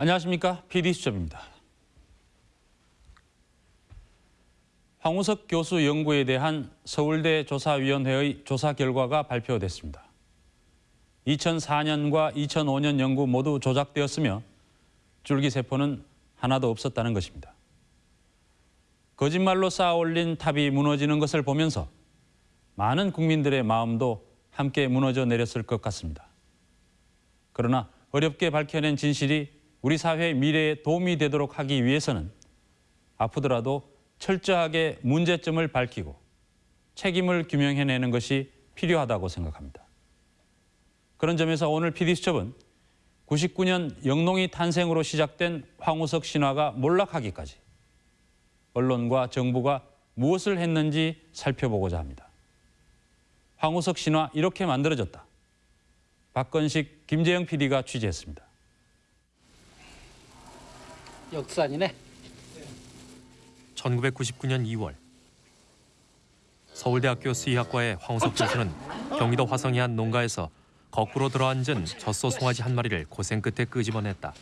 안녕하십니까 PD수첩입니다. 황우석 교수 연구에 대한 서울대 조사위원회의 조사 결과가 발표됐습니다. 2004년과 2005년 연구 모두 조작되었으며 줄기세포는 하나도 없었다는 것입니다. 거짓말로 쌓아올린 탑이 무너지는 것을 보면서 많은 국민들의 마음도 함께 무너져 내렸을 것 같습니다. 그러나 어렵게 밝혀낸 진실이 우리 사회의 미래에 도움이 되도록 하기 위해서는 아프더라도 철저하게 문제점을 밝히고 책임을 규명해내는 것이 필요하다고 생각합니다. 그런 점에서 오늘 PD수첩은 99년 영농이 탄생으로 시작된 황우석 신화가 몰락하기까지 언론과 정부가 무엇을 했는지 살펴보고자 합니다. 황우석 신화 이렇게 만들어졌다. 박건식, 김재영 PD가 취재했습니다. 역산이네. 1999년 2월 서울대학교 수의학과의 황우석 교수는 경기도 화성의 한 농가에서 거꾸로 들어앉은 젖소 송아지 한 마리를 고생 끝에 끄집어냈다.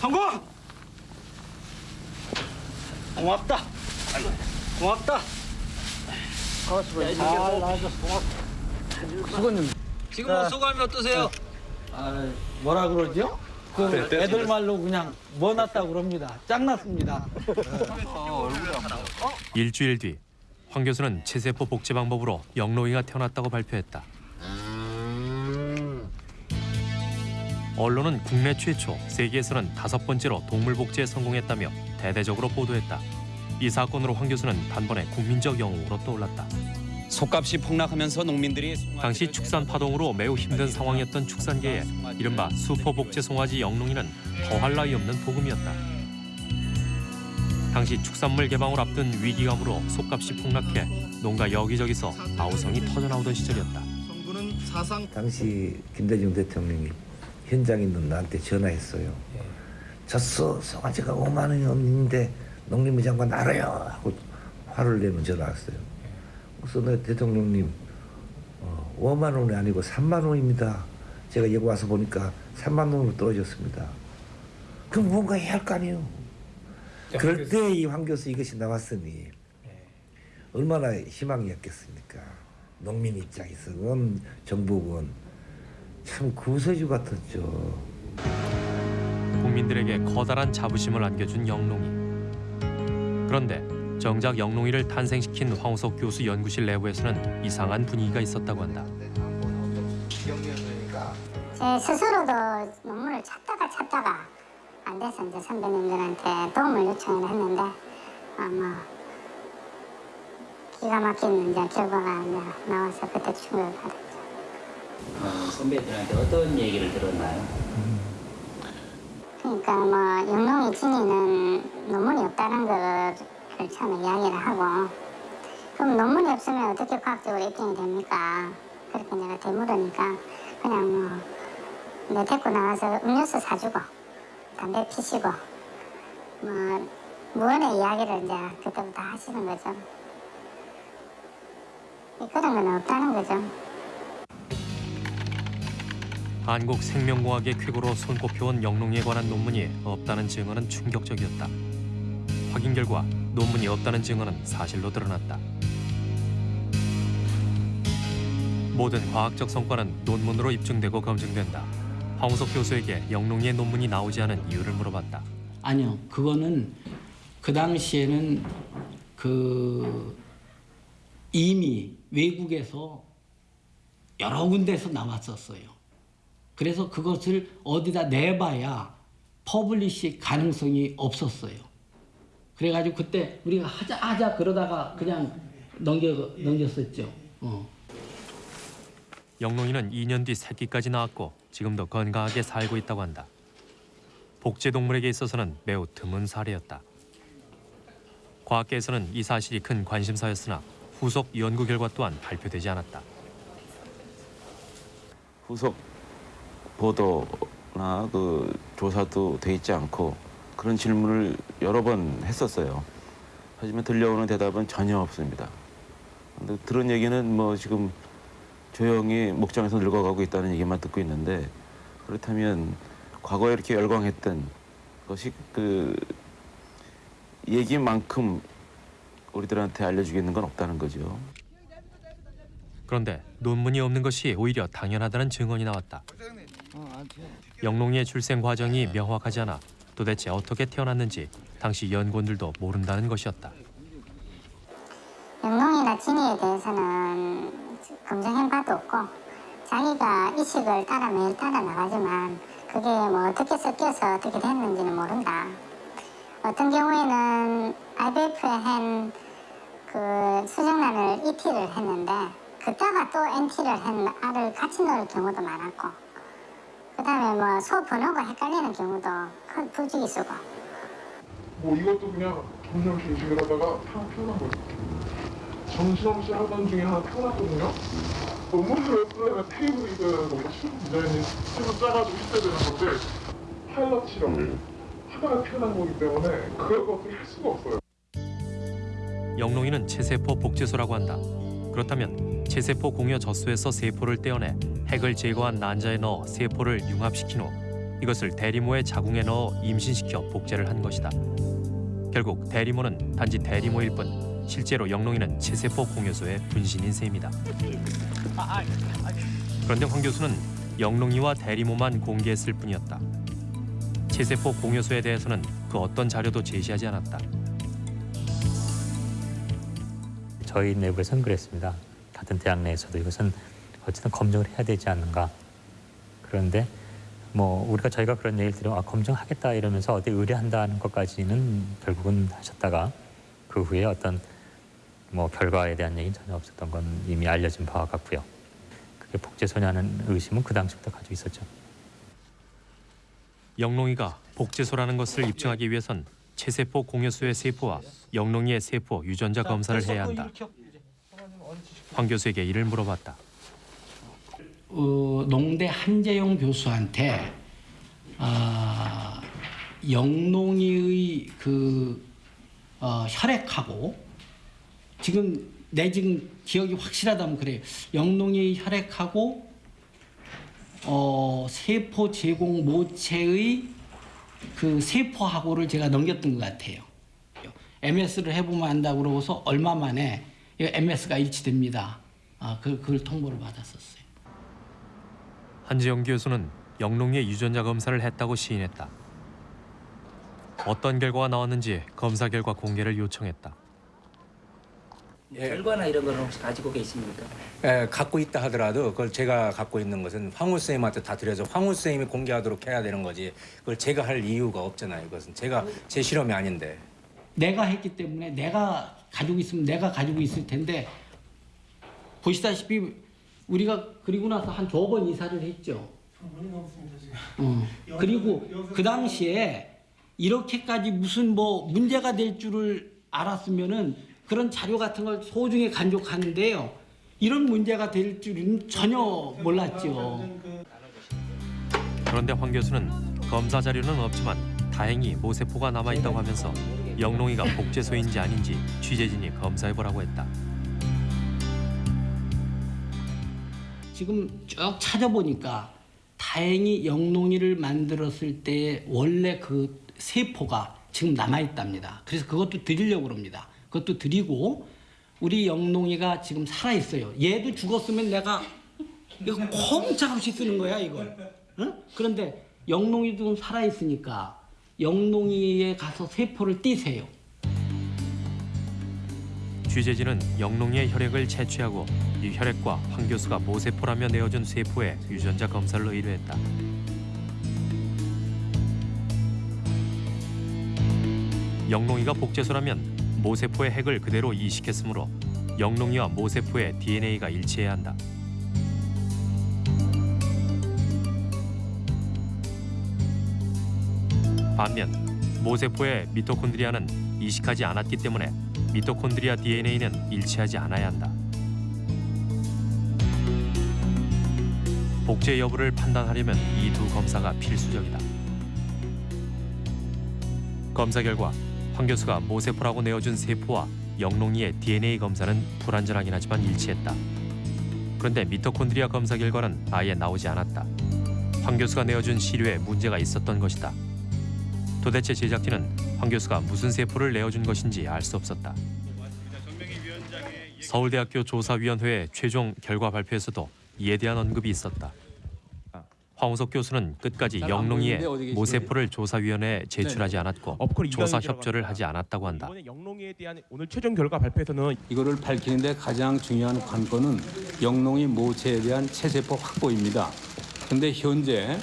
성공! 고맙다. 고맙다. 수고님. 지금 뭐 소감이 어떠세요? 아, 뭐라 그러죠? 그 애들 말로 그냥 뭐 났다 그럽니다. 짱났습니다. 일주일 뒤 황 교수는 체세포 복제 방법으로 영롱이가 태어났다고 발표했다. 언론은 국내 최초, 세계에서는 다섯 번째로 동물 복제에 성공했다며 대대적으로 보도했다. 이 사건으로 황 교수는 단번에 국민적 영웅으로 떠올랐다. 속값이 폭락하면서 농민들이 당시 축산 파동으로 매우 힘든 상황이었던 축산계에 이른바 수포 복제 송아지 영롱이는 더할 나위 없는 복음이었다. 당시 축산물 개방을 앞둔 위기감으로 속값이 폭락해 농가 여기저기서 아우성이 터져나오던 시절이었다. 당시 김대중 대통령이 현장에 있는 나한테 전화했어요. 졌어 송아지가 5만 원이 없는데 농림부 장관 알아요 하고 화를 내면 전화 왔어요. 그래서 내 대통령님 어, 5만 원이 아니고 3만 원입니다. 제가 여기 와서 보니까 3만 원으로 떨어졌습니다. 그럼 뭔가 해야 할 거 아니에요. 그럴 때 이황 교수 이것이 나왔으니 얼마나 희망이었겠습니까. 농민 입장에서는 정부군 참 구세주 같았죠. 국민들에게 커다란 자부심을 안겨준 영롱이. 그런데 정작 영롱이를 탄생시킨 황우석 교수 연구실 내부에서는 이상한 분위기가 있었다고 한다. 제 스스로도 논문을 찾다가 찾다가 안 돼서 이제 선배님들한테 도움을 요청을 했는데 아마 기가 막힌 이제 결과가 이제 나와서 그때 충격을 받았죠. 어, 선배들한테 어떤 얘기를 들었나요? 그러니까 뭐 영롱이 진이는 논문이 없다는 거를 처음에 이야기를 하고 그럼 논문이 없으면 어떻게 과학적으로 입증이 됩니까? 그렇게 내가 되물으니까 그냥 뭐내 데리고 나가서 음료수 사주고 담배 피시고 뭐 무언의 이야기를 이제 그때부터 하시는 거죠. 그런 건 없다는 거죠. 한국 생명공학의 쾌거로 손꼽혀온 영롱이에 관한 논문이 없다는 증언은 충격적이었다. 확인 결과 논문이 없다는 증언은 사실로 드러났다. 모든 과학적 성과는 논문으로 입증되고 검증된다. 황우석 교수에게 영롱이의 논문이 나오지 않은 이유를 물어봤다. 아니요, 그거는 그 당시에는 그 이미 외국에서 여러 군데서 나왔었어요. 그래서 그것을 어디다 내봐야 publish 가능성이 없었어요. 그래가지고 그때 우리가 하자 하자 그러다가 그냥 넘겨 넘겼었죠. 어. 영롱이는 2년 뒤 새끼까지 낳았고 지금도 건강하게 살고 있다고 한다. 복제 동물에게 있어서는 매우 드문 사례였다. 과학계에서는 이 사실이 큰 관심사였으나 후속 연구 결과 또한 발표되지 않았다. 후속 보도나 그 조사도 돼 있지 않고 그런 질문을 여러 번 했었어요. 하지만 들려오는 대답은 전혀 없습니다. 근데 들은 얘기는 뭐 지금 조용히 목장에서 늙어가고 있다는 얘기만 듣고 있는데 그렇다면 과거에 이렇게 열광했던 것이 그 얘기만큼 우리들한테 알려주겠는 건 없다는 거죠. 그런데 논문이 없는 것이 오히려 당연하다는 증언이 나왔다. 영롱이의 출생 과정이 명확하지 않아 도대체 어떻게 태어났는지 당시 연구원들도 모른다는 것이었다. 영롱이나 진이에 대해서는 검증한 바도 없고 자기가 이식을 따라 매일 따라 나가지만 그게 뭐 어떻게 섞여서 어떻게 됐는지는 모른다. 어떤 경우에는 IVF에 한 그 수정란을 ET를 했는데 그따가 또 NT를 한 알을 같이 넣을 경우도 많았고 그 다음에 뭐 소 번호가 헷갈리는 경우도 큰 부주의였고 뭐 이것도 그냥 정신없이 이식을 하다가 타- 태어난 거죠. 정신없이 하던 중에 하나 태어났거든요. 논문을 왜 쓰려면 테이블이 그 너무 쉬운 디자인이 테이블 짜가지고 있어야 되는 건데 파일럿 실험을 하다가 태어난 거기 때문에 그걸 어떻게 할 수가 없어요. 영롱이는 체세포 복제소라고 한다. 그렇다면 체세포 공여 젖소에서 세포를 떼어내 핵을 제거한 난자에 넣어 세포를 융합시킨 후 이것을 대리모의 자궁에 넣어 임신시켜 복제를 한 것이다. 결국 대리모는 단지 대리모일 뿐 실제로 영롱이는 체세포 공여소의 분신인 셈이다. 그런데 황 교수는 영롱이와 대리모만 공개했을 뿐이었다. 체세포 공여소에 대해서는 그 어떤 자료도 제시하지 않았다. 저희 내부에서는 그랬습니다. 같은 대학 내에서도 이것은 어쨌든 검증을 해야 되지 않는가. 그런데 뭐 우리가 저희가 그런 얘기를 들으면 아, 검증하겠다 이러면서 어디 의뢰한다는 것까지는 결국은 하셨다가 그 후에 어떤 뭐 결과에 대한 얘기는 전혀 없었던 건 이미 알려진 바와 같고요. 그게 복제소냐는 의심은 그 당시부터 가지고 있었죠. 영롱이가 복제소라는 것을 입증하기 위해선 체세포 공여소의 세포와 영롱이의 세포 유전자 검사를 해야 한다. 황 교수에게 이를 물어봤다. 어, 농대 한재용 교수한테 아, 영농이의 그 어, 혈액하고 지금 내 지금 기억이 확실하다면 그래요. 영농이의 혈액하고 어, 세포 제공 모체의 그 세포하고를 제가 넘겼던 것 같아요. MS를 해보면 안다고 그러고서 얼마 만에 MS가 일치됩니다. 아, 그, 그걸 통보를 받았었어요. 한지영 교수는 영롱이의 유전자 검사를 했다고 시인했다. 어떤 결과가 나왔는지 검사 결과 공개를 요청했다. 결과나 이런 거는 혹시 가지고 계십니까? 예, 갖고 있다 하더라도 그걸 제가 갖고 있는 것은 황우 쌤한테 다 드려서 황우 쌤이 공개하도록 해야 되는 거지. 그걸 제가 할 이유가 없잖아요. 이것은 제가 제 실험이 아닌데. 내가 했기 때문에 내가 가지고 있으면 내가 가지고 있을 텐데 보시다시피 우리가 그리고 나서 한 두 번 이사를 했죠. 어. 그리고 그 당시에 이렇게까지 무슨 뭐 문제가 될 줄을 알았으면은 그런 자료 같은 걸 소중히 간직하는데요. 이런 문제가 될 줄은 전혀 몰랐죠. 그런데 황 교수는 검사 자료는 없지만 다행히 모세포가 남아 있다고 하면서 영롱이가 복제소인지 아닌지 취재진이 검사해 보라고 했다. 지금 쭉 찾아보니까 다행히 영롱이를 만들었을 때 원래 그 세포가 지금 남아 있답니다. 그래서 그것도 드리려고 그럽니다. 그것도 드리고 우리 영롱이가 지금 살아 있어요. 얘도 죽었으면 내가 이거 꼼짝없이 쓰는 거야 이걸. 응? 그런데 영롱이도 살아 있으니까 영롱이에 가서 세포를 띄세요. 취재진은 영롱이의 혈액을 채취하고 이 혈액과 황 교수가 모세포라며 내어준 세포의 유전자 검사를 의뢰했다. 영롱이가 복제소라면 모세포의 핵을 그대로 이식했으므로 영롱이와 모세포의 DNA가 일치해야 한다. 반면 모세포의 미토콘드리아는 이식하지 않았기 때문에 미토콘드리아 DNA는 일치하지 않아야 한다. 복제 여부를 판단하려면 이 두 검사가 필수적이다. 검사 결과 황 교수가 모세포라고 내어준 세포와 영롱이의 DNA 검사는 불완전하긴 하지만 일치했다. 그런데 미토콘드리아 검사 결과는 아예 나오지 않았다. 황 교수가 내어준 시료에 문제가 있었던 것이다. 도대체 제작진은 황 교수가 무슨 세포를 내어준 것인지 알 수 없었다. 서울대학교 조사위원회의 최종 결과 발표에서도 이에 대한 언급이 있었다. 황우석 교수는 끝까지 영롱이의? 모세포를 조사위원회에 제출하지 않았고 조사 협조를 하지 않았다고 한다. 이번에 영롱이에 대한 오늘 최종 결과 발표에서는 이거를 밝히는데 가장 중요한 관건은 영롱이 모체에 대한 체세포 확보입니다. 근데 현재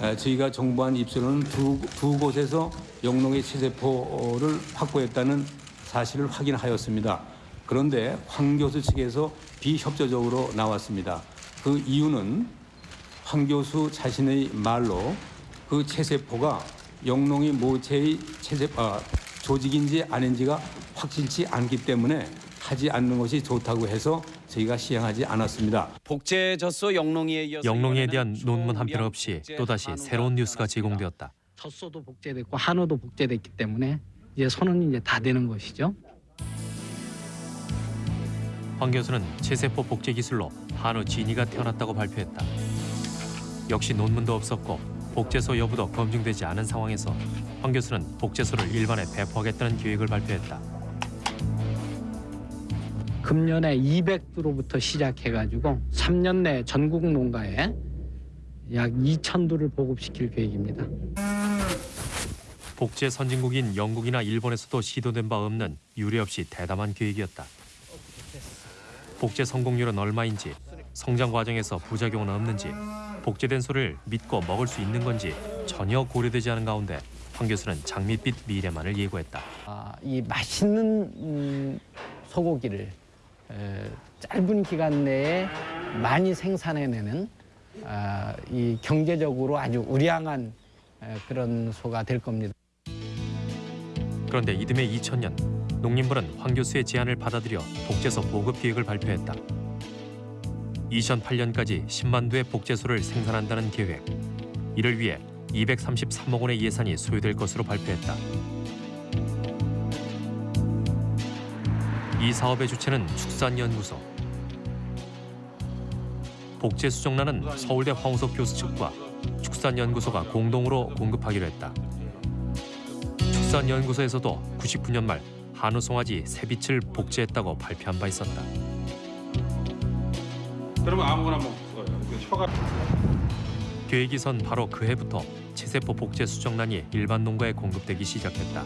에, 저희가 정부한 입수로는 두, 두 곳에서 영롱의 체세포를 확보했다는 사실을 확인하였습니다. 그런데 황 교수 측에서 비협조적으로 나왔습니다. 그 이유는 황 교수 자신의 말로 그 체세포가 영롱이 모체의 체세 아, 조직인지 아닌지가 확실치 않기 때문에 하지 않는 것이 좋다고 해서 저희가 시행하지 않았습니다. 복제 젖소 이번에는 대한 논문 한 편 없이 또다시 새로운 뉴스가. 제공되었다. 젖소도 복제됐고 한우도 복제됐기 때문에 이제 손은 이제 다 되는 것이죠. 황 교수는 체세포 복제 기술로 한우 진이가 태어났다고 발표했다. 역시 논문도 없었고 복제소 여부도 검증되지 않은 상황에서 황 교수는 복제소를 일반에 배포하겠다는 계획을 발표했다. 금년에 200두로부터 시작해가지고 3년 내 전국 농가에 약 2,000두를 보급시킬 계획입니다. 복제 선진국인 영국이나 일본에서도 시도된 바 없는 유례 없이 대담한 계획이었다. 복제 성공률은 얼마인지, 성장 과정에서 부작용은 없는지, 복제된 소를 믿고 먹을 수 있는 건지 전혀 고려되지 않은 가운데 황 교수는 장밋빛 미래만을 예고했다. 아, 이 맛있는 음, 소고기를 에, 짧은 기간 내에 많이 생산해내는 아, 이 경제적으로 아주 우량한 에, 그런 소가 될 겁니다. 그런데 이듬해 2000년 농림부는 황 교수의 제안을 받아들여 복제소 보급 계획을 발표했다. 2008년까지 10만 두의 복제소를 생산한다는 계획. 이를 위해 233억 원의 예산이 소요될 것으로 발표했다. 이 사업의 주체는 축산연구소. 복제 수정란은 서울대 황우석 교수 측과 축산연구소가 공동으로 공급하기로 했다. 축산연구소에서도 99년 말 한우 송아지 새빛을 복제했다고 발표한 바 있었다. 그러면 아무거나 먹어요. 그 혀가 계획이 선 바로 그 해부터 체세포 복제 수정란이 일반 농가에 공급되기 시작했다.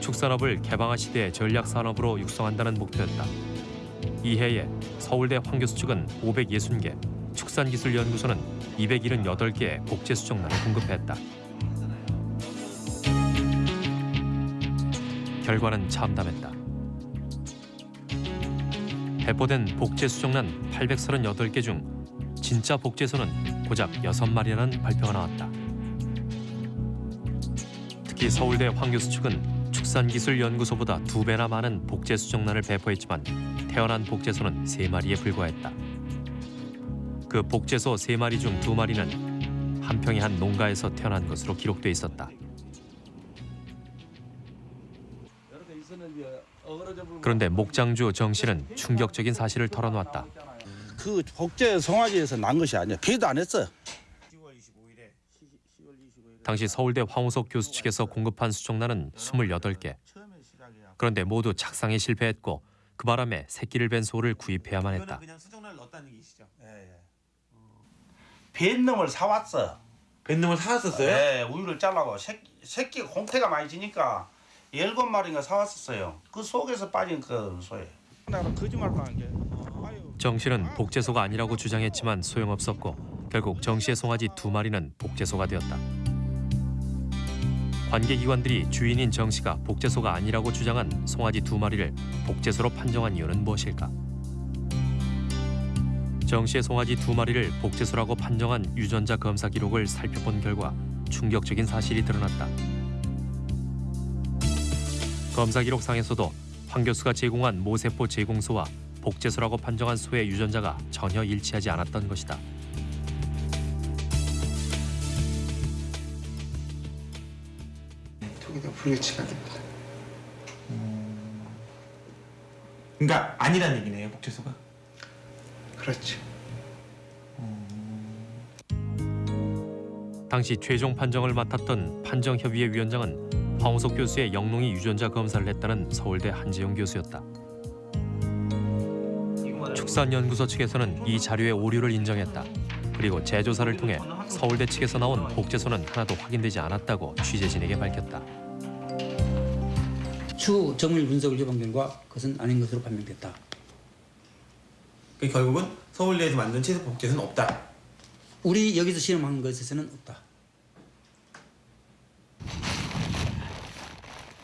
축산업을 개방화 시대의 전략 산업으로 육성한다는 목표였다. 이 해에 서울대 황 교수 측은 560개, 축산기술연구소는 278개의 복제 수정란을 공급했다. 결과는 참담했다. 배포된 복제 수정란 838개 중 진짜 복제소는 고작 6마리라는 발표가 나왔다. 특히 서울대 황 교수 측은 축산기술연구소보다 두 배나 많은 복제 수정란을 배포했지만 태어난 복제소는 세 마리에 불과했다. 그 복제소 세 마리 중두 마리는 한평의 한 농가에서 태어난 것으로 기록돼 있었다. 그런데 목장주 정 씨는 충격적인 사실을 털어놓았다. 그 복제 송아지에서 난 것이 아니야. 비도 안 했어요. 당시 서울대 황우석 교수 측에서 공급한 수정란은 28개. 그런데 모두 착상에 실패했고 그 바람에 새끼를 뺀 소를 구입해야만 했다. 뱃놈을 사왔어. 뱃놈을 사왔었어요? 네, 우유를 잘라고 새끼, 새끼 홍태가 많이 지니까 일곱 마리가 사왔었어요. 그 속에서 빠진 그 소예요. 정 씨는 복제소가 아니라고 주장했지만 소용없었고 결국 정 씨의 송아지 두 마리는 복제소가 되었다. 관계기관들이 주인인 정 씨가 복제소가 아니라고 주장한 송아지 두 마리를 복제소로 판정한 이유는 무엇일까? 정 씨의 송아지 두 마리를 복제소라고 판정한 유전자 검사 기록을 살펴본 결과 충격적인 사실이 드러났다. 검사 기록상에서도 황 교수가 제공한 모세포 제공소와 복제소라고 판정한 소의 유전자가 전혀 일치하지 않았던 것이다. 저기다 불일치각입니다. 그러니까 아니란 얘기네요, 복제소가. 그렇죠. 당시 최종 판정을 맡았던 판정협의회 위원장은 황우석 교수의 영롱이 유전자 검사를 했다는 서울대 한지영 교수였다. 축산연구소 측에서는 이 자료의 오류를 인정했다. 그리고 재조사를 통해 서울대 측에서 나온 복제소는 하나도 확인되지 않았다고 취재진에게 밝혔다. 추후 정밀 분석을 해본 결과 그것은 아닌 것으로 판명됐다. 그 결국은 서울대에서 만든 채소 복제는 없다. 우리 여기서 실험한 것에서는 없다.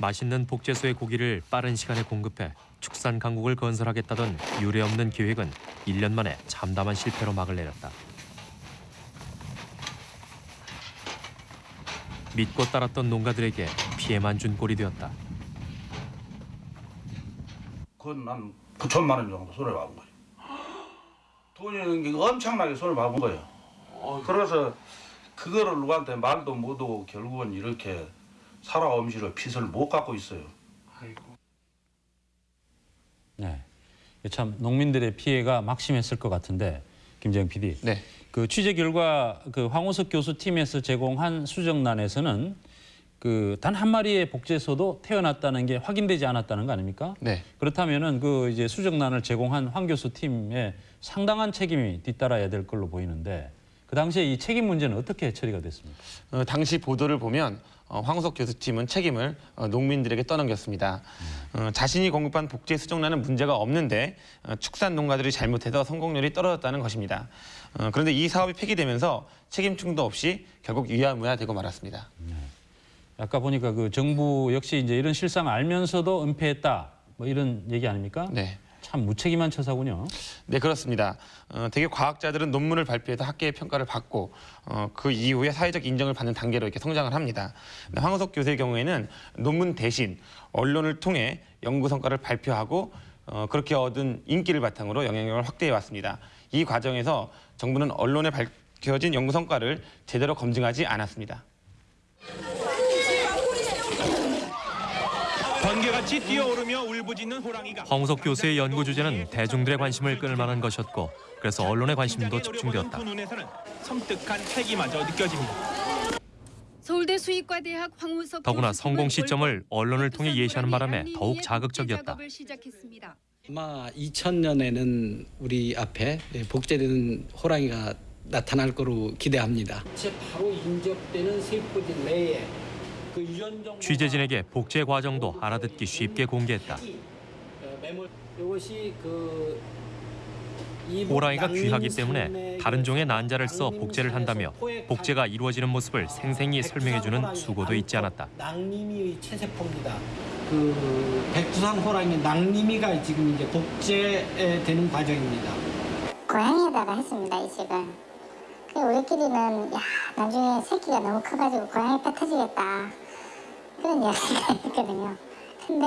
맛있는 복제소의 고기를 빠른 시간에 공급해 축산 강국을 건설하겠다던 유례없는 계획은 1년 만에 참담한 실패로 막을 내렸다. 믿고 따랐던 농가들에게 피해만 준 꼴이 되었다. 그건 난 9천만 원 정도 손해 봐본 거예요. 돈이 엄청나게 손해 봐본 거예요. 그래서 그거를 누구한테 말도 못하고 결국은 이렇게 살아 엄시를 핏을 못 갖고 있어요. 네. 참 농민들의 피해가 막심했을 것 같은데 김재영 PD. 네. 그 취재 결과 그 황우석 교수 팀에서 제공한 수정란에서는 그 단 한 마리의 복제소도 태어났다는 게 확인되지 않았다는 거 아닙니까? 네. 그렇다면은 그 이제 수정란을 제공한 황 교수 팀에 상당한 책임이 뒤따라야 될 걸로 보이는데 그 당시에 이 책임 문제는 어떻게 처리가 됐습니까? 어, 당시 보도를 보면 어, 황우석 교수팀은 책임을 어, 농민들에게 떠넘겼습니다. 어, 자신이 공급한 복제 수정란은 문제가 없는데 어, 축산 농가들이 잘못해서 성공률이 떨어졌다는 것입니다. 어, 그런데 이 사업이 폐기되면서 책임충도 없이 결국 유야무야되고 말았습니다. 아까 보니까 그 정부 역시 이제 이런 실상을 알면서도 은폐했다 뭐 이런 얘기 아닙니까? 네. 참 무책임한 처사군요. 네 그렇습니다. 어, 대개 과학자들은 논문을 발표해서 학계의 평가를 받고 어, 그 이후에 사회적 인정을 받는 단계로 이렇게 성장을 합니다. 근데 황우석 교수의 경우에는 논문 대신 언론을 통해 연구 성과를 발표하고 어, 그렇게 얻은 인기를 바탕으로 영향력을 확대해 왔습니다. 이 과정에서 정부는 언론에 밝혀진 연구 성과를 제대로 검증하지 않았습니다. 번개 같이 뛰어오르며 울부짖는 호랑이가 황우석 교수의 연구 주제는 대중들의 관심을 끌 만한 것이었고 그래서 언론의 관심도 집중되었다. 그 눈에서는 섬뜩한 패기마저 느껴집니다. 서울대 수의과대학 황우석 더구나 성공 시점을 언론을 통해 예시하는 바람에 더욱 자극적이었다. 아마 2000년에는 우리 앞에 복제되는 호랑이가 나타날 거로 기대합니다. 바로 인접되는 세포질 내에 취재진에게 복제 과정도 알아듣기 쉽게 공개했다. 이것이 그 호랑이가 귀하기 때문에 다른 종의 난자를 써 복제를 한다며 복제가 이루어지는 모습을 생생히 설명해주는 수고도 잊지 않았다. 낭림이의 체세포입니다. 그 백두산 호랑이 낭림이가 지금 이제 복제되는 과정입니다. 고양이에다가 했습니다 이식을. 그 우리끼리는 야 나중에 새끼가 너무 커가지고 고양이 배 터지겠다 그런 이야기가 있거든요. 근데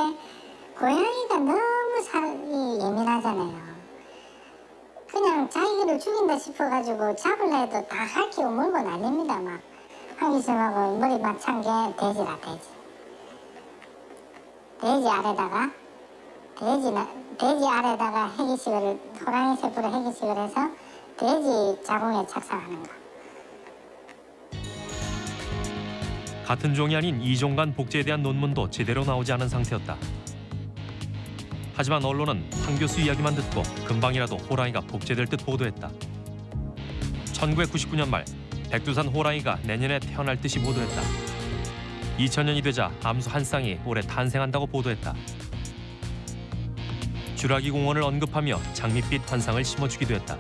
고양이가 너무 살이 예민하잖아요. 그냥 자기를 죽인다 싶어가지고 잡으려 해도 다 핥히고 물고 난립니다 막. 황기심하고 머리 막찬 게 돼지라 돼지. 돼지 아래다가 돼지 나, 돼지 아래다가 해기식을 호랑이 세포로 해기식을 해서 돼지 자궁에 착상하는 거. 같은 종이 아닌 이종 간 복제에 대한 논문도 제대로 나오지 않은 상태였다. 하지만 언론은 황 교수 이야기만 듣고 금방이라도 호랑이가 복제될 듯 보도했다. 1999년 말 백두산 호랑이가 내년에 태어날 듯이 보도했다. 2000년이 되자 암수 한 쌍이 올해 탄생한다고 보도했다. 주라기 공원을 언급하며 장밋빛 환상을 심어주기도 했다.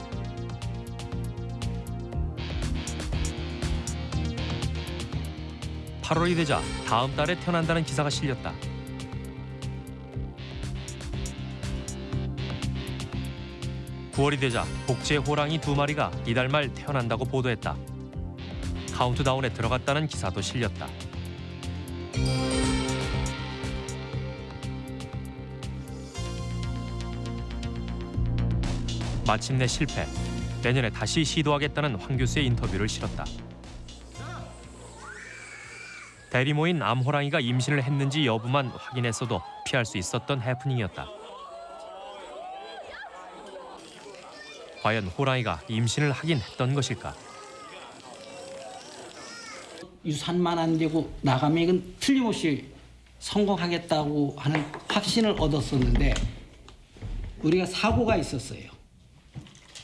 (8월이) 되자 다음 달에 태어난다는 기사가 실렸다. (9월이) 되자 복제 호랑이 두 마리가 이달 말 태어난다고 보도했다. 카운트다운에 들어갔다는 기사도 실렸다. 마침내 실패. 내년에 다시 시도하겠다는 황 교수의 인터뷰를 실었다. 대리모인 암호랑이가 임신을 했는지 여부만 확인했어도 피할 수 있었던 해프닝이었다. 과연 호랑이가 임신을 하긴 했던 것일까? 유산만 안 되고 나가면 이건 틀림없이 성공하겠다고 하는 확신을 얻었었는데 우리가 사고가 있었어요.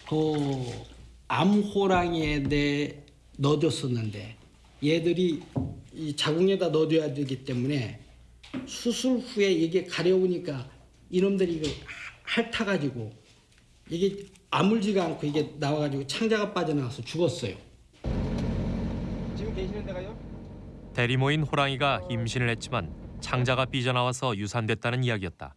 그 암호랑이에 대해 넣어줬었는데 얘들이 이 자궁에다 넣어줘야 되기 때문에 수술 후에 이게 가려우니까 이놈들이 이거 핥아가지고 이게 아물지가 않고 이게 나와가지고 창자가 빠져나와서 죽었어요. 지금 계시는 데가요? 대리 모인 호랑이가 임신을 했지만 창자가 삐져나와서 유산됐다는 이야기였다.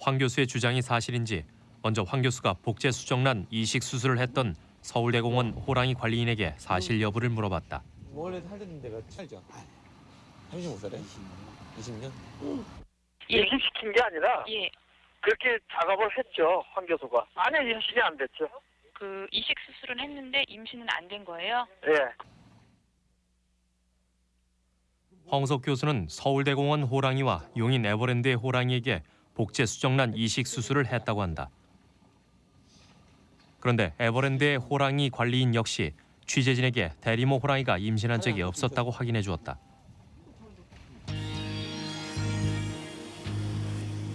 황 교수의 주장이 사실인지 먼저 황 교수가 복제 수정란 이식 수술을 했던 서울대공원 호랑이 관리인에게 사실 여부를 물어봤다. 원래 살던 데가 살죠? 35살에? 20년? 이식시킨 게 아니라 그렇게 작업을 했죠 황 교수가 아니 임신이 안 됐죠 그 이식 수술은 했는데 임신은 안 된 거예요? 예 황석 교수는 서울대공원 호랑이와 용인 에버랜드의 호랑이에게 복제 수정란 이식 수술을 했다고 한다. 그런데 에버랜드의 호랑이 관리인 역시 취재진에게 대리모 호랑이가 임신한 적이 없었다고 확인해 주었다.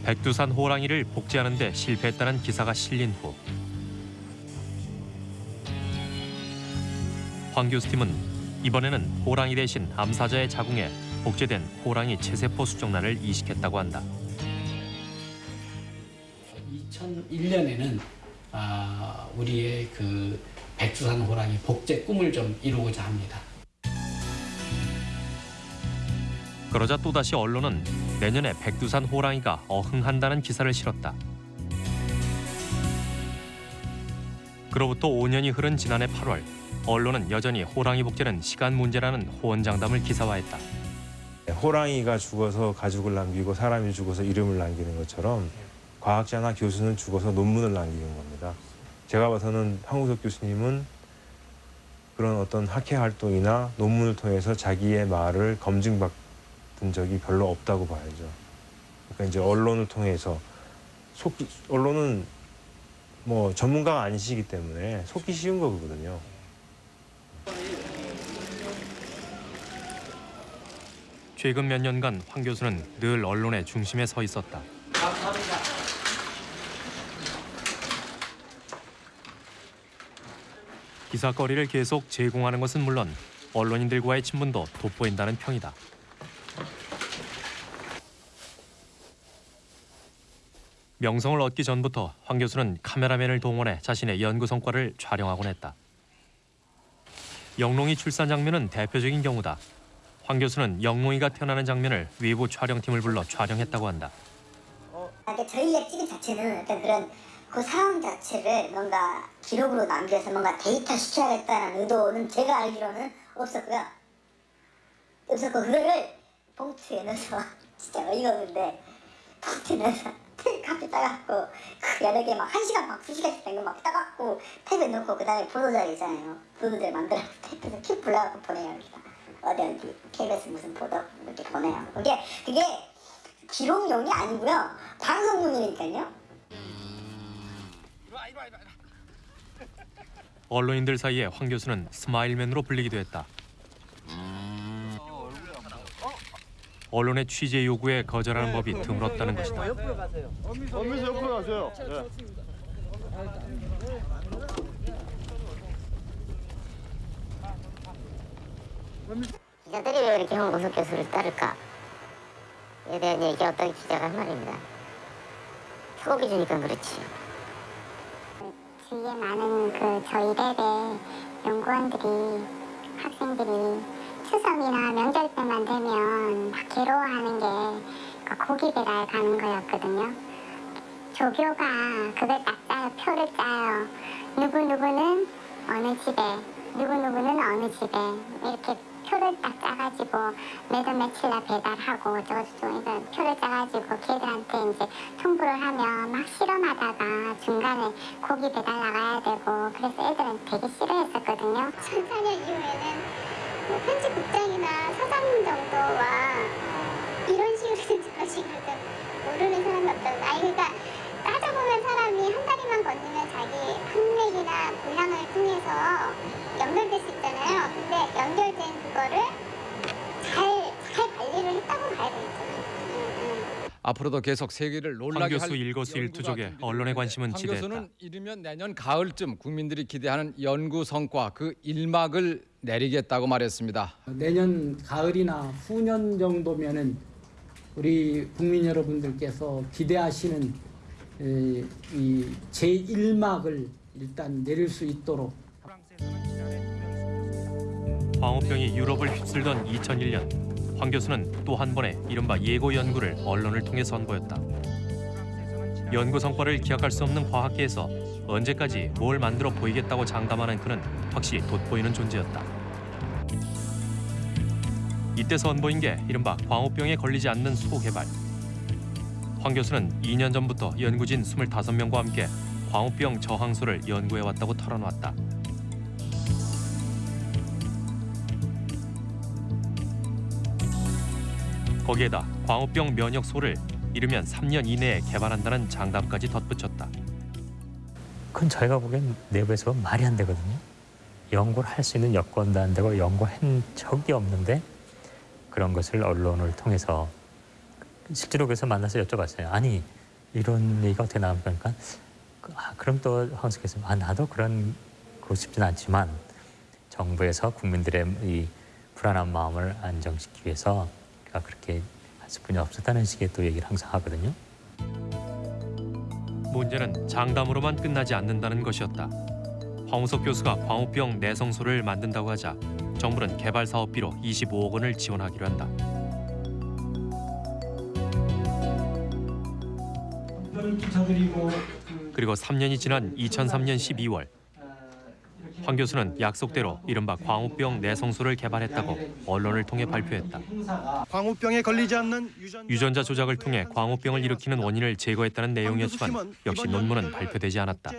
백두산 호랑이를 복제하는 데 실패했다는 기사가 실린 후 황 교수팀은 이번에는 호랑이 대신 암사자의 자궁에 복제된 호랑이 체세포 수정란을 이식했다고 한다. 2001년에는 아, 우리의 그 백두산 호랑이 복제 꿈을 좀 이루고자 합니다. 그러자 또다시 언론은 내년에 백두산 호랑이가 어흥한다는 기사를 실었다. 그로부터 5년이 흐른 지난해 8월 언론은 여전히 호랑이 복제는 시간 문제라는 호언장담을 기사화했다. 호랑이가 죽어서 가죽을 남기고 사람이 죽어서 이름을 남기는 것처럼 과학자나 교수는 죽어서 논문을 남기는 겁니다. 제가 봐서는 황우석 교수님은 그런 어떤 학회 활동이나 논문을 통해서 자기의 말을 검증받은 적이 별로 없다고 봐야죠. 그러니까 이제 언론을 통해서 속 언론은 뭐 전문가가 아니시기 때문에 속기 쉬운 거거든요. 최근 몇 년간 황 교수는 늘 언론의 중심에 서 있었다. 감사합니다. 기사거리를 계속 제공하는 것은 물론 언론인들과의 친분도 돋보인다는 평이다. 명성을 얻기 전부터 황 교수는 카메라맨을 동원해 자신의 연구 성과를 촬영하곤 했다. 영롱이 출산 장면은 대표적인 경우다. 황 교수는 영롱이가 태어나는 장면을 외부 촬영팀을 불러 촬영했다고 한다. 그러니까 저희가 찍은 자체는 어떤 그런 그 상황 자체를 뭔가 기록으로 남겨서 뭔가 데이터 시켜야겠다는 의도는 제가 알기로는 없었고요. 없었고 그거를 봉투에 넣어서 진짜 어이가 없는데 봉투에 넣어서 카페 따갖고 그 여러 개 막 한 시간 막 두 시간씩 된 거 막 따갖고 탭에 넣고 그 다음에 보도자료 있잖아요. 보도자료 만들어서 탭에서 킥 불러갖고 보내요. 여기다. 어디 어디 KBS 무슨 보도 이렇게 보내요. 그게 그게 기록용이 아니고요. 방송용이니까요. 언론인들 사이에 황 교수는 스마일맨으로 불리기도 했다. 언론의 취재 요구에 거절하는 법이 드물었다는 것이다. 엄미서 옆으로 가세요. 기자들이 왜 이렇게 홍보석 교수를 따를까? 에 대한 얘기 어떤 기자가 한 말입니다. 소고기 주니까 그렇지. 주위에 많은 그 저희 랩의 연구원들이 학생들이 추석이나 명절 때만 되면 막 괴로워하는 게 고기 배달 가는 거였거든요. 조교가 그걸 딱 짜요. 표를 짜요. 누구누구는 어느 집에, 누구누구는 어느 집에 이렇게 표를 딱 짜가지고 매달 며칠날 배달하고 저저저 이거 표를 짜가지고 걔들한테 이제 통보를 하면 막 실험하다가 중간에 고기 배달 나가야 되고 그래서 애들은 되게 싫어했었거든요. 2004년 이후에는 뭐 편집국장이나 사장 정도와 이런 식으로 된 저런 식으로 된 모르는 사람이 없다. 아니 그러니까 훌륭한 사람이 한 다리만 건지면 자기 학력이나 분량을 통해서 연결될 수 있잖아요. 근데 연결된 그거를 잘, 잘 관리를 했다고 봐야 되겠죠. 앞으로도 계속 세계를 놀라게 황 교수 일거수일투족에 언론의 관심은 황 지대했다. 교수는 이르면 내년 가을쯤 국민들이 기대하는 연구 성과 그 일막을 내리겠다고 말했습니다. 내년 가을이나 후년 정도면은 우리 국민 여러분들께서 기대하시는 에, 이 제1막을 일단 내릴 수 있도록 광우병이 유럽을 휩쓸던 2001년 황 교수는 또 한 번의 이른바 예고 연구를 언론을 통해 선보였다. 연구 성과를 기약할 수 없는 과학계에서 언제까지 뭘 만들어 보이겠다고 장담하는 그는 확실히 돋보이는 존재였다. 이때 선보인 게 이른바 광우병에 걸리지 않는 소 개발. 황 교수는 2년 전부터 연구진 25명과 함께 광우병 저항소를 연구해 왔다고 털어놨다. 거기에다 광우병 면역소를 이르면 3년 이내에 개발한다는 장담까지 덧붙였다. 그건 저희가 보기엔 내부에서 말이 안 되거든요. 연구를 할 수 있는 여건도 안 되고 연구한 적이 없는데 그런 것을 언론을 통해서 실제로 그래서 만나서 여쭤봤어요. 아니 이런 얘기가 어떻게 나옵니까? 그러니까 아, 그럼 또 황숙께서 아 나도 그런 거 싶진 않지만 정부에서 국민들의 이 불안한 마음을 안정시키기 위해서 우리가 그렇게 할 수뿐이 없었다는 식의 또 얘기를 항상 하거든요. 문제는 장담으로만 끝나지 않는다는 것이었다. 황우석 교수가 광우병 내성소를 만든다고 하자 정부는 개발 사업비로 25억 원을 지원하기로 한다. 그리고 3년이 지난 2003년 12월 황 교수는 약속대로 이른바 광우병 내성소를 개발했다고 언론을 통해 발표했다. 광우병에 걸리지 않는 유전 유전자 조작을 통해 광우병을 일으키는 원인을 제거했다는 내용이었지만 역시 논문은 발표되지 않았다.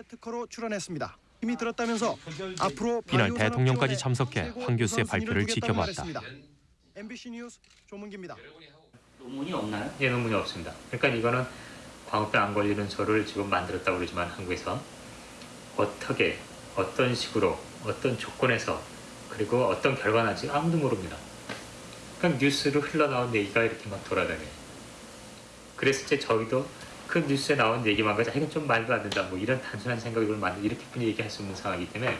힘이 들었다면서 앞으로 이날 대통령까지 참석해 황 교수의 발표를 지켜봤다. MBC 뉴스 조문기입니다. 논문이 없나요? 예, 논문이 없습니다. 그러니까 이거는 광우병 안 걸리는 소를 지금 만들었다고 그러지만 한국에서 어떻게 어떤 식으로 어떤 조건에서 그리고 어떤 결과 나지 아무도 모릅니다. 그냥 뉴스로 흘러나온 얘기가 이렇게 막 돌아다녀요. 그랬을 때 저희도 그 뉴스에 나온 얘기만 가지고 아, 이건 좀 말도 안 된다 뭐 이런 단순한 생각을 만들 이렇게뿐이 얘기할 수 없는 상황이기 때문에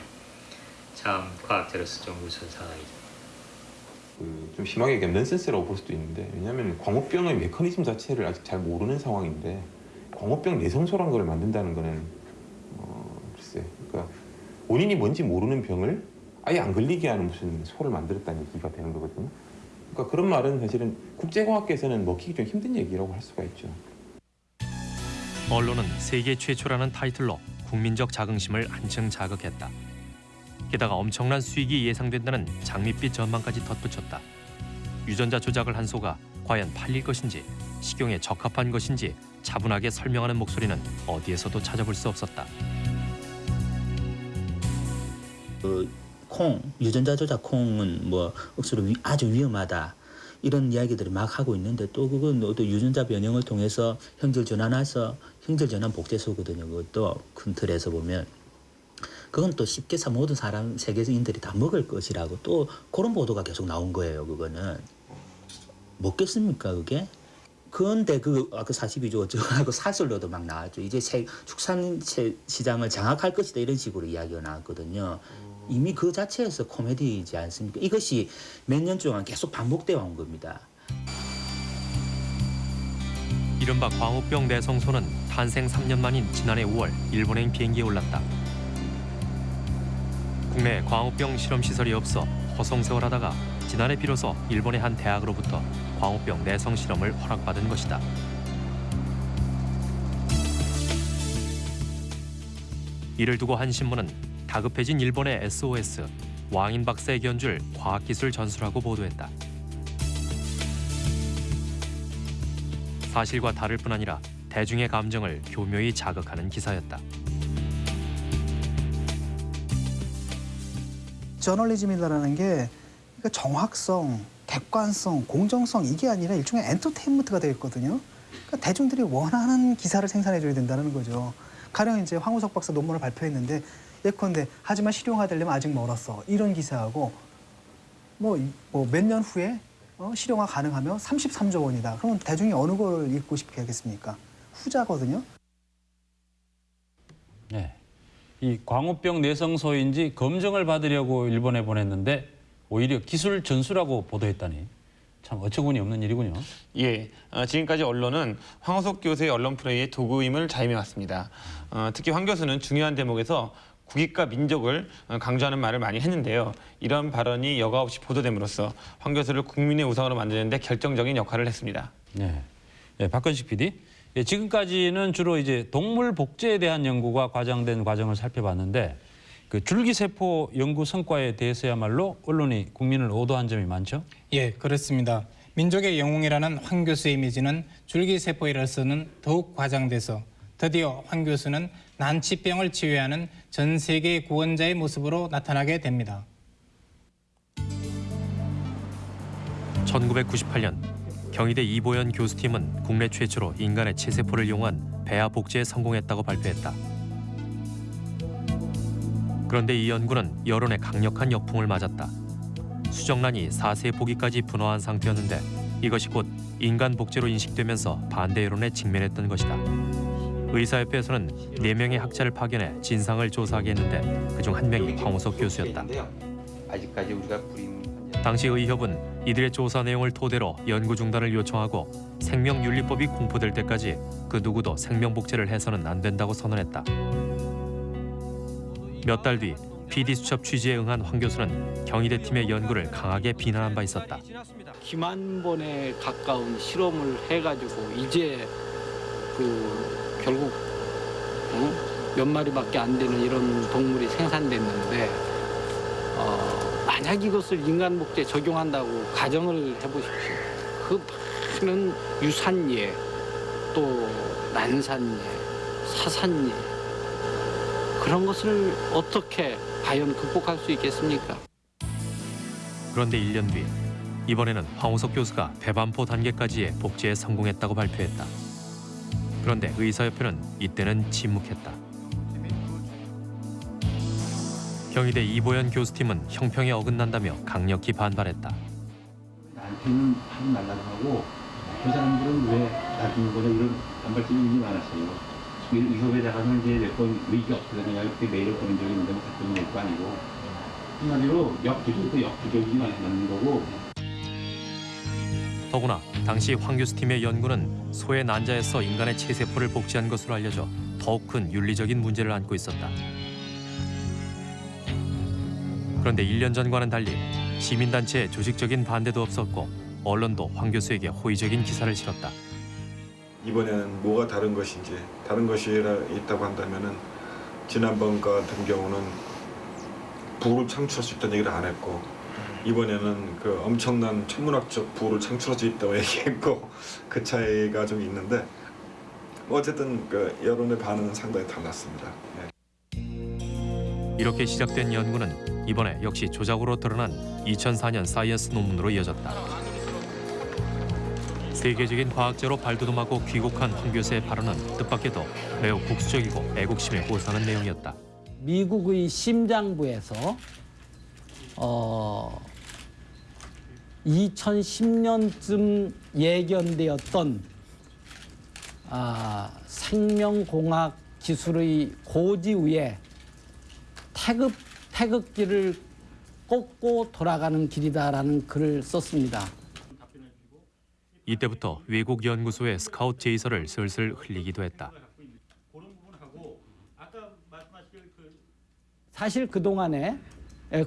참 과학자로서 좀 우스운 상황이죠. 좀 심하게 얘기하면 넌센스라고 볼 수도 있는데 왜냐하면 광우병의 메커니즘 자체를 아직 잘 모르는 상황인데 광우병 내성소란 걸 만든다는 거는 어, 글쎄 그러니까 원인이 뭔지 모르는 병을 아예 안 걸리게 하는 무슨 소를 만들었다는 얘기가 되는 거거든요. 그러니까 그런 말은 사실은 국제공학계에서는 먹히기 좀 힘든 얘기라고 할 수가 있죠. 언론은 세계 최초라는 타이틀로 국민적 자긍심을 한층 자극했다. 게다가 엄청난 수익이 예상된다는 장밋빛 전망까지 덧붙였다. 유전자 조작을 한 소가 과연 팔릴 것인지 식용에 적합한 것인지 차분하게 설명하는 목소리는 어디에서도 찾아볼 수 없었다. 그 콩, 유전자 조작 콩은 뭐 억수로 위, 아주 위험하다. 이런 이야기들을 막 하고 있는데 또 그건 또 유전자 변형을 통해서 형질 전환해서 형질 전환 복제소거든요. 그것도 큰 틀에서 보면 그건 또 쉽게 사 모든 사람 세계인들이 다 먹을 것이라고 또 그런 보도가 계속 나온 거예요. 그거는 먹겠습니까 그게? 그런데 그 아까 42조 어쩌고 사설로도 막 나왔죠. 이제 세, 축산 시장을 장악할 것이다 이런 식으로 이야기가 나왔거든요. 이미 그 자체에서 코미디이지 않습니까? 이것이 몇 년 동안 계속 반복되어 온 겁니다. 이른바 광우병 내성소는 탄생 3년 만인 지난해 5월 일본행 비행기에 올랐다. 국내 광우병 실험 시설이 없어 허송세월하다가 지난해 비로소 일본의 한 대학으로부터 광우병 내성 실험을 허락받은 것이다. 이를 두고 한 신문은 다급해진 일본의 SOS 왕인 박사의 견줄 과학기술 전수라고 보도했다. 사실과 다를 뿐 아니라 대중의 감정을 교묘히 자극하는 기사였다. 저널리즘이라는 게 그러니까 정확성, 객관성, 공정성 이게 아니라 일종의 엔터테인먼트가 되겠거든요. 그러니까 대중들이 원하는 기사를 생산해줘야 된다는 거죠. 가령 이제 황우석 박사 논문을 발표했는데 예컨대 하지만 실용화 되려면 아직 멀었어 이런 기사하고 뭐 몇 년 후에 어, 실용화 가능하며 33조 원이다. 그러면 대중이 어느 걸 읽고 싶게 하겠습니까? 후자거든요. 네. 이 광우병 내성소인지 검정을 받으려고 일본에 보냈는데 오히려 기술 전수라고 보도했다니 참 어처구니 없는 일이군요. 예, 어, 지금까지 언론은 황호석 교수의 언론 플레이의 도구임을 자임해왔습니다. 어, 특히 황 교수는 중요한 대목에서 국익과 민족을 어, 강조하는 말을 많이 했는데요. 이런 발언이 여과 없이 보도됨으로써 황 교수를 국민의 우상으로 만드는 데 결정적인 역할을 했습니다. 네. 네, 박건식 PD. 예, 지금까지는 주로 이제 동물 복제에 대한 연구가 과장된 과정을 살펴봤는데 그 줄기세포 연구 성과에 대해서야말로 언론이 국민을 오도한 점이 많죠. 예, 그렇습니다. 민족의 영웅이라는 황 교수의 이미지는 줄기세포에서는 더욱 과장돼서 드디어 황 교수는 난치병을 치유하는 전 세계 구원자의 모습으로 나타나게 됩니다. 1998년 경희대 이보연 교수팀은 국내 최초로 인간의 체세포를 이용한 배아 복제에 성공했다고 발표했다. 그런데 이 연구는 여론의 강력한 역풍을 맞았다. 수정란이 4세 포기까지 분화한 상태였는데 이것이 곧 인간 복제로 인식되면서 반대 여론에 직면했던 것이다. 의사협회에서는 4명의 학자를 파견해 진상을 조사하게 했는데 그중 한 명이 황우석 교수였다. 당시 의협은 이들의 조사 내용을 토대로 연구 중단을 요청하고 생명윤리법이 공포될 때까지 그 누구도 생명복제를 해서는 안 된다고 선언했다. 몇 달 뒤 PD 수첩 취지에 응한 황 교수는 경희대 팀의 연구를 강하게 비난한 바 있었다. 기만 번에 가까운 실험을 해가지고 이제 그 결국 어? 몇 마리밖에 안 되는 이런 동물이 생산됐는데 어, 만약 이것을 인간 목재에 적용한다고 가정을 해보십시오. 그 많은 유산예, 또 난산예, 사산예 그런 것을 어떻게 과연 극복할 수 있겠습니까? 그런데 1년 뒤 이번에는 황우석 교수가 배반포 단계까지의 복제에 성공했다고 발표했다. 그런데 의사협회는 이때는 침묵했다. 경희대 이보연 교수팀은 형평에 어긋난다며 강력히 반발했다. 나한테는 하지 말라고 하고 그 사람들은 왜 놔두는 거냐 이런 굉장히 많았어요. 의협에다가는 이제 몇번 의의가 없거든요. 그때 메일을 보낸 적이 있는데 뭐 답변이 될거 아니고 한마디로 역부족도 역부족이 맞는 거고 더구나 당시 황 교수 팀의 연구는 소의 난자에서 인간의 체세포를 복제한 것으로 알려져 더욱 큰 윤리적인 문제를 안고 있었다. 그런데 1년 전과는 달리 시민단체의 조직적인 반대도 없었고 언론도 황 교수에게 호의적인 기사를 실었다. 이번에는 뭐가 다른 것인지 다른 것이 있다고 한다면은 지난번 같은 경우는 부를 창출할 수 있다는 얘기를 안 했고 이번에는 그 엄청난 천문학적 부를 창출할 수 있다고 얘기했고 그 차이가 좀 있는데 뭐 어쨌든 그 여론의 반응은 상당히 달랐습니다. 네. 이렇게 시작된 연구는 이번에 역시 조작으로 드러난 2004년 사이언스 논문으로 이어졌다. 세계적인 과학자로 발돋움하고 귀국한 황 교수의 발언은 뜻밖에도 매우 국수적이고 애국심에 호소하는 내용이었다. 미국의 심장부에서 어, 2010년쯤 예견되었던 아, 생명공학 기술의 고지 위에 태극, 태극기를 꽂고 돌아가는 길이다라는 글을 썼습니다. 이때부터 외국 연구소의 스카우트 제의서를 슬슬 흘리기도 했다. 사실 그 동안에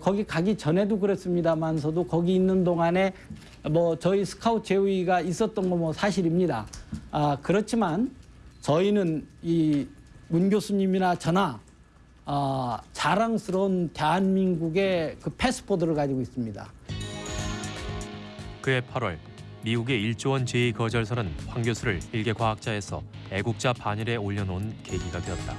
거기 가기 전에도 그랬습니다만서도 거기 있는 동안에 뭐 저희 스카우트 제의가 있었던 거 뭐 사실입니다. 아 그렇지만 저희는 이 문 교수님이나 저나 아, 자랑스러운 대한민국의 그 패스포드를 가지고 있습니다. 그해 8월 미국의 1조 원 제의 거절서는 황 교수를 일개 과학자에서 애국자 반열에 올려놓은 계기가 되었다.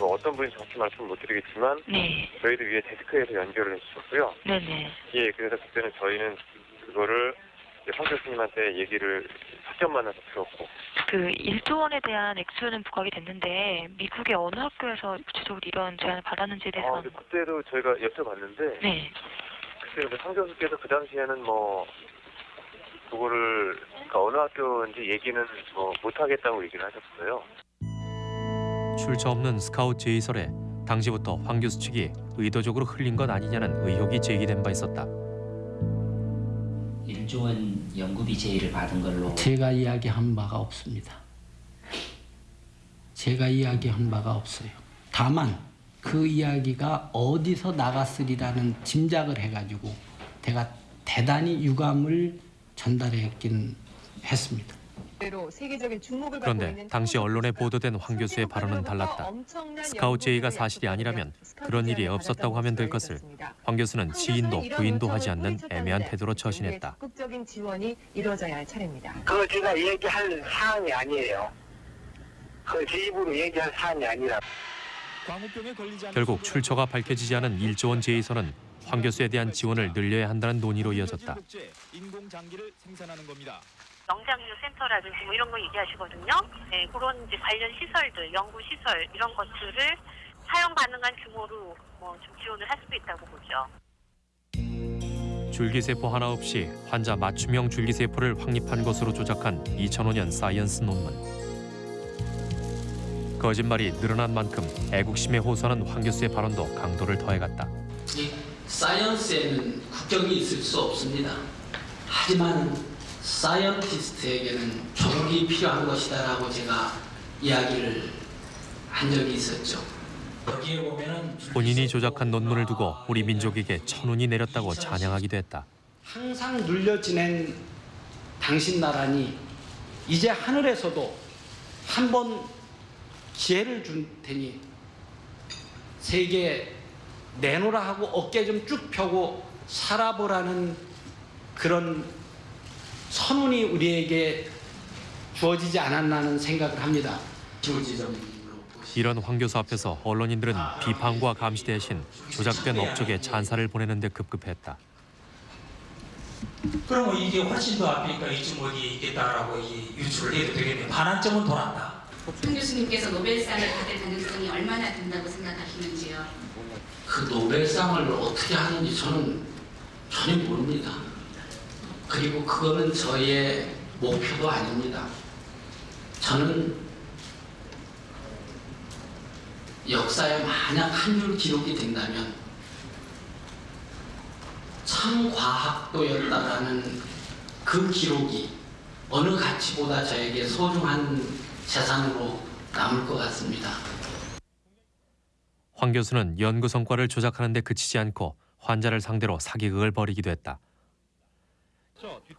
뭐 어떤 분이 정확히 말씀 못 드리겠지만 네. 저희들 위에 데스크에서 연결을 해주셨고요. 네네. 예, 그래서 그때는 저희는 그거를 황 교수님한테 얘기를 직접 만나서 들었고 그 1조 원에 대한 액수는 부각이 됐는데 미국의 어느 학교에서 구체적으로 이런 제안을 받았는지에 아, 대해서는 근데 그때도 저희가 여쭤봤는데 네. 근데 황 교수께서 그 당시에는 뭐 그거를 그러니까 어느 학교인지 얘기는 뭐 못하겠다고 얘기를 하셨어요. 출처 없는 스카우트 제의설에 당시부터 황 교수 측이 의도적으로 흘린 것 아니냐는 의혹이 제기된 바 있었다. 1조 원 연구비 제의를 받은 걸로 제가 이야기한 바가 없습니다. 제가 이야기한 바가 없어요. 다만 그 이야기가 어디서 나갔으리라는 짐작을 해가지고 제가 대단히 유감을 전달했긴 했습니다. 그런데 당시 언론에 보도된 황 교수의 발언은 달랐다. 스카우트 제의가 사실이 아니라면 그런 일이 없었다고 하면 될 것을 황 교수는 지인도 부인도 하지 않는 애매한 태도로 처신했다. 적극적인 지원이 이루어져야 할 차례입니다. 그거 제가 얘기할 사안이 아니에요. 그 제 입으로 얘기할 사안이 아니라. 결국 출처가 밝혀지지 않은 1조 원 제의서는 황 교수에 대한 지원을 늘려야 한다는 논의로 이어졌다. 인공장기를 생산하는 겁니다. 영장류 센터라든지 뭐 이런 거 얘기하시거든요. 네, 그런 이제 관련 시설들, 연구 시설 이런 것들을 사용 가능한 규모로 뭐 좀 지원을 할 수도 있다고 보죠. 줄기세포 하나 없이 환자 맞춤형 줄기세포를 확립한 것으로 조작한 2005년 사이언스 논문. 거짓말이 늘어난 만큼 애국심에 호소하는 황 교수의 발언도 강도를 더해갔다. 이 사이언스에는 국경이 있을 수 없습니다. 하지만 사이언티스트에게는 교육이 필요한 것이다 라고 제가 이야기를 한 적이 있었죠. 본인이 조작한 논문을 두고 우리 민족에게 천운이 내렸다고 찬양하기도 했다. 항상 눌려 지낸 당신 나라니 이제 하늘에서도 한 번 기회를 준 테니 세계 내놓으라 하고 어깨 좀 쭉 펴고 살아보라는 그런 선운이 우리에게 주어지지 않았나는 생각을 합니다. 이런 황 교수 앞에서 언론인들은 비판과 감시 대신 조작된 업적에 찬사를 보내는 데 급급했다. 그러면 이게 훨씬 더 앞이니까 이쯤 어디에 있겠다라고 이 유출을 해도 되겠네. 반환점은 돌았다. 황 교수님께서 노벨상을 받을 가능성이 얼마나 된다고 생각하시는지요? 그 노벨상을 어떻게 하는지 저는 전혀 모릅니다. 그리고 그거는 저의 목표도 아닙니다. 저는 역사에 만약 한 줄 기록이 된다면 참 과학도였다라는 그 기록이 어느 가치보다 저에게 소중한 재산으로 남을 것 같습니다. 황 교수는 연구 성과를 조작하는 데 그치지 않고 환자를 상대로 사기극을 벌이기도 했다.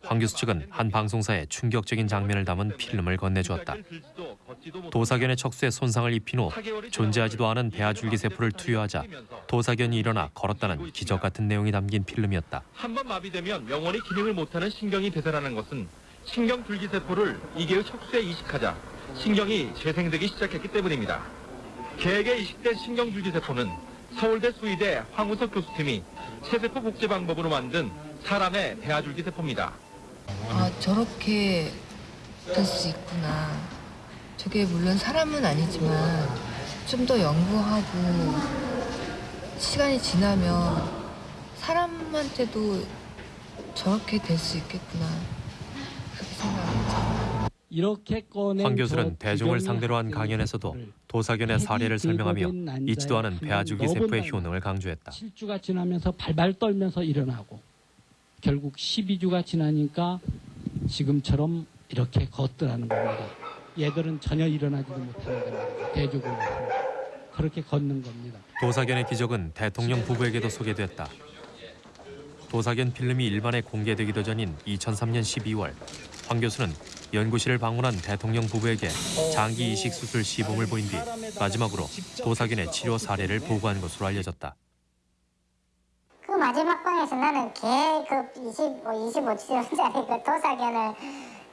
황 교수 측은 한 방송사에 충격적인 장면을 담은 필름을 건네주었다. 도사견의 척수에 손상을 입힌 후 존재하지도 않은 배아줄기 세포를 투여하자 도사견이 일어나 걸었다는 기적 같은 내용이 담긴 필름이었다. 한 번 마비되면 영원히 기능을 못하는 신경이 되살아나는 것은 신경 줄기 세포를 이개의 척수에 이식하자 신경이 재생되기 시작했기 때문입니다. 개에게 이식된 신경 줄기세포는 서울대 수의대 황우석 교수팀이 체세포 복제 방법으로 만든 사람의 배아줄기세포입니다. 아 저렇게 될 수 있구나. 저게 물론 사람은 아니지만 좀 더 연구하고 시간이 지나면 사람한테도 저렇게 될 수 있겠구나. 그렇게 꺼낸 황 교수는 저 대중을 상대로 한 강연에서도 도사견의 사례를 설명하며 잊지도 않은 배아줄기세포의 넣어본다는 효능을 강조했다. 7주가 지나면서 발발 떨면서 일어나고 결국 12주가 지나니까 지금처럼 이렇게 걷더라는 겁니다. 얘들은 전혀 일어나지도 못하는 겁니다. 대조군으로 그렇게 걷는 겁니다. 도사견의 기적은 대통령 부부에게도 소개됐다. 도사견 필름이 일반에 공개되기도 전인 2003년 12월 황 교수는 연구실을 방문한 대통령 부부에게 장기 이식 수술 시범을 보인 뒤 마지막으로 도사견의 치료 사례를 보고한 것으로 알려졌다. 그 마지막 방에서 나는 개그 25, 25kg짜리 그 도사견을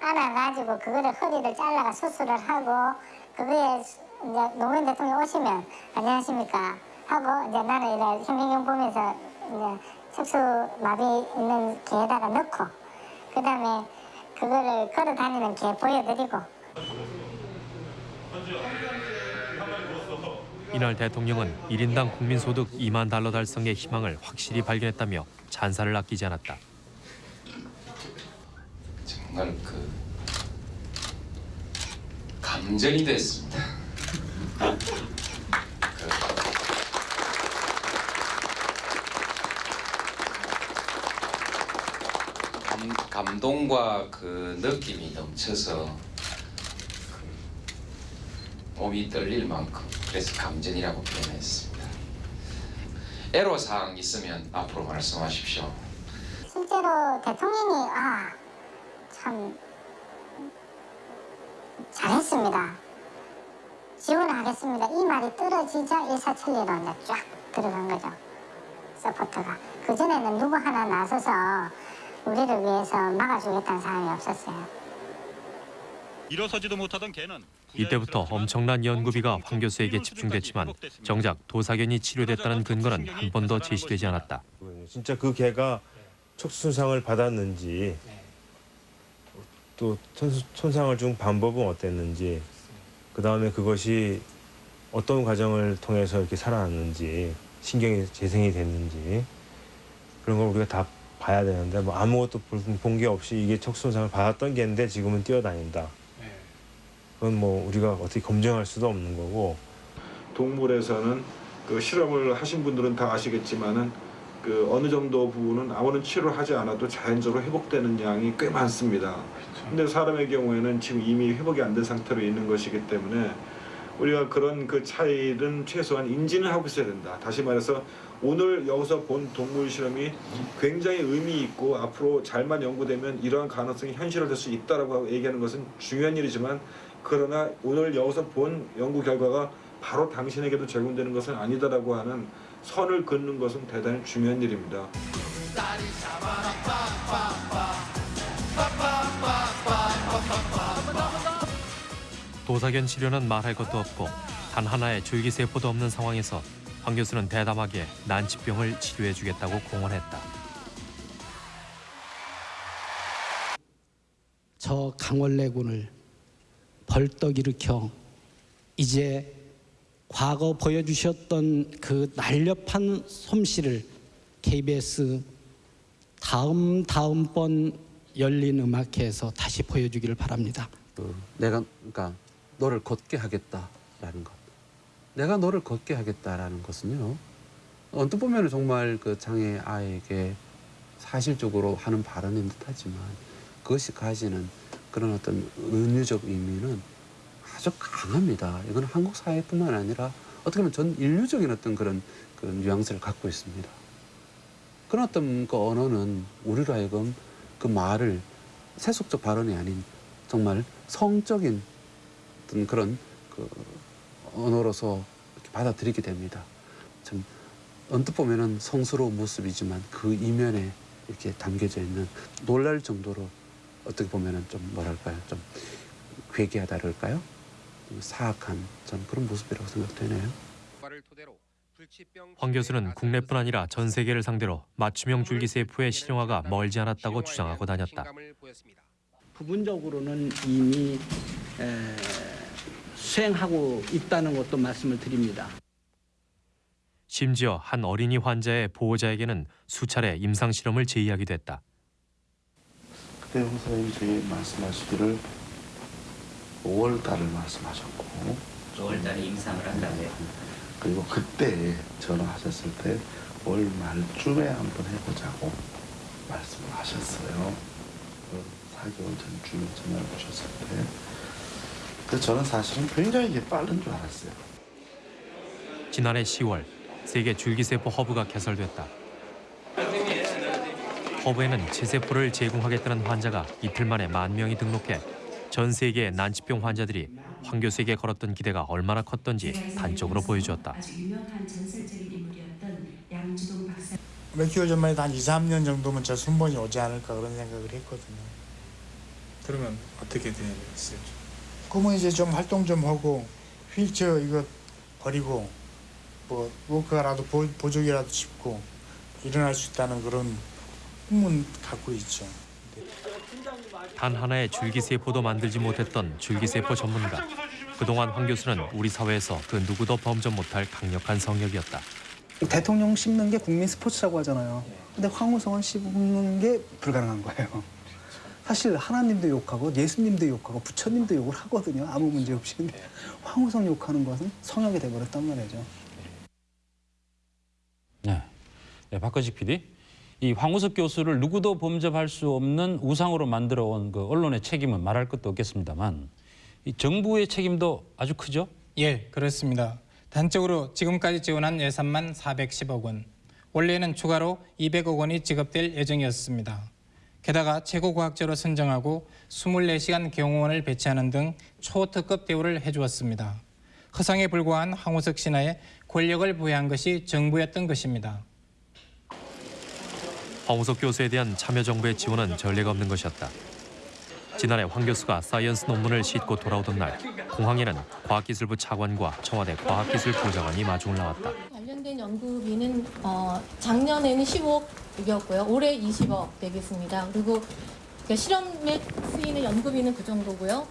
안아가지고 그거를 허리를 잘라가 수술을 하고 그거에 이제 노무현 대통령 오시면 안녕하십니까 하고 이제 나는 이래 현미경 보면서 이제 척수 마비 있는 개에다가 넣고 그 다음에 그거를 걸어 다니는 개 보여드리고 이날 대통령은 1인당 국민소득 2만 달러 달성의 희망을 확실히 발견했다며 찬사를 아끼지 않았다. 정말 그 감전이 됐습니다. 그 감, 감동과 그 느낌이 넘쳐서 그 몸이 떨릴 만큼 그래서 감전이라고 표현했습니다. 애로사항 있으면 앞으로 말씀하십시오. 실제로 대통령이 아 참 잘했습니다. 지원하겠습니다. 이 말이 떨어지자 일사천리로 쫙 들어간 거죠. 서포터가. 그전에는 누구 하나 나서서 우리를 위해서 막아주겠다는 사람이 없었어요. 일어서지도 못하던 개는 이때부터 엄청난 연구비가 황 교수에게 집중됐지만 정작 도사견이 치료됐다는 근거는 한 번도 제시되지 않았다. 진짜 그 개가 척수손상을 받았는지 또 손- 손상을 준 방법은 어땠는지 그 다음에 그것이 어떤 과정을 통해서 이렇게 살아났는지 신경이 재생이 됐는지 그런 걸 우리가 다 봐야 되는데 뭐 아무것도 본 게 없이 이게 척수손상을 받았던 개인데 지금은 뛰어다닌다. 그건 뭐 우리가 어떻게 검증할 수도 없는 거고 동물에서는 그 실험을 하신 분들은 다 아시겠지만은 그 어느 정도 부분은 아무런 치료를 하지 않아도 자연적으로 회복되는 양이 꽤 많습니다. 근데 사람의 경우에는 지금 이미 회복이 안 된 상태로 있는 것이기 때문에 우리가 그런 그 차이는 최소한 인지는 하고 있어야 된다. 다시 말해서 오늘 여기서 본 동물 실험이 굉장히 의미 있고 앞으로 잘만 연구되면 이러한 가능성이 현실화될 수 있다라고 얘기하는 것은 중요한 일이지만 그러나 오늘 여기서 본 연구 결과가 바로 당신에게도 적용되는 것은 아니다라고 하는 선을 긋는 것은 대단히 중요한 일입니다. 도사견 치료는 말할 것도 없고 단 하나의 줄기세포도 없는 상황에서 황 교수는 대담하게 난치병을 치료해주겠다고 공언했다. 저 강원래군을 벌떡 일으켜 이제 과거 보여주셨던 그 날렵한 솜씨를 KBS 다음 다음 번 열린 음악회에서 다시 보여주기를 바랍니다. 내가 그러니까 너를 걷게 하겠다라는 것. 내가 너를 걷게 하겠다라는 것은요. 언뜻 보면 정말 그 장애 아이에게 사실적으로 하는 발언인 듯하지만 그것이 가지는 그런 어떤 은유적 의미는 아주 강합니다. 이건 한국 사회뿐만 아니라 어떻게 보면 전 인류적인 어떤 그런 그런 뉘앙스를 갖고 있습니다. 그런 어떤 그 언어는 우리로 하여금 그 말을 세속적 발언이 아닌 정말 성적인 어떤 그런 그 언어로서 이렇게 받아들이게 됩니다. 참 언뜻 보면은 성스러운 모습이지만 그 이면에 이렇게 담겨져 있는 놀랄 정도로 어떻게 보면은 좀 뭐랄까요 좀 괴기하다 그럴까요? 좀 사악한 전 그런 모습이라고 생각되네요. 황 교수는 국내뿐 아니라 전 세계를 상대로 맞춤형 줄기세포의 실용화가 멀지 않았다고 주장하고 다녔다. 부분적으로는 이미 에, 수행하고 있다는 것도 말씀을 드립니다. 심지어 한 어린이 환자의 보호자에게는 수차례 임상 실험을 제의하기도 했다. 그때 홍사님 저희 말씀하시기를 5월 달을 말씀하셨고 5월 달에 임상을 한다고요. 그리고 그때 전화하셨을 때올 말쯤에 한번 해보자고 말씀을 하셨어요. 그 4개월 전쯤에 전화를 주셨을 때. 그래서 저는 사실은 굉장히 이게 빠른 줄 알았어요. 지난해 10월 세계 줄기세포 허브가 개설됐다. 허브에는 체세포를 제공하겠다는 환자가 이틀 만에 만 명이 등록해 전 세계의 난치병 환자들이 황 교수에게 걸었던 기대가 얼마나 컸던지 단적으로 보여주었다. 몇 개월 전만 해도 한 2, 3년 정도면 저 순번이 오지 않을까 그런 생각을 했거든요. 그러면 어떻게 되겠어요? 그러면 이제 좀 활동 좀 하고 휠체어 이거 버리고 뭐 워크라도 보, 보조기라도 짚고 일어날 수 있다는 그런 꿈은 갖고 있죠. 단 하나의 줄기세포도 만들지 못했던 줄기세포 전문가. 그동안 황 교수는 우리 사회에서 그 누구도 범접 못할 강력한 성역이었다. 대통령 씹는 게 국민 스포츠라고 하잖아요. 근데 황우성은 씹는 게 불가능한 거예요. 사실 하나님도 욕하고 예수님도 욕하고 부처님도 욕을 하거든요. 아무 문제 없이. 근데 황우성 욕하는 것은 성역이 돼버렸단 말이죠. 네. 네, 박건식 PD. 이 황우석 교수를 누구도 범접할 수 없는 우상으로 만들어 온 그 언론의 책임은 말할 것도 없겠습니다만 이 정부의 책임도 아주 크죠? 예, 그렇습니다. 단적으로 지금까지 지원한 예산만 410억 원. 원래는 추가로 200억 원이 지급될 예정이었습니다. 게다가 최고 과학자로 선정하고 24시간 경호원을 배치하는 등 초특급 대우를 해주었습니다. 허상에 불과한 황우석 신하에 권력을 부여한 것이 정부였던 것입니다. 황우석 교수에 대한 참여 정부의 지원은 전례가 없는 것이었다. 지난해 황 교수가 사이언스 논문을 싣고 돌아오던 날 공항에는 과학기술부 차관과 청와대 과학기술부장관이 마중을 나왔다. 관련된 연구비는 어, 작년에는 15억이었고요. 올해 20억 되겠습니다. 그리고 그 실험에 쓰이는 연구비는 그 정도고요.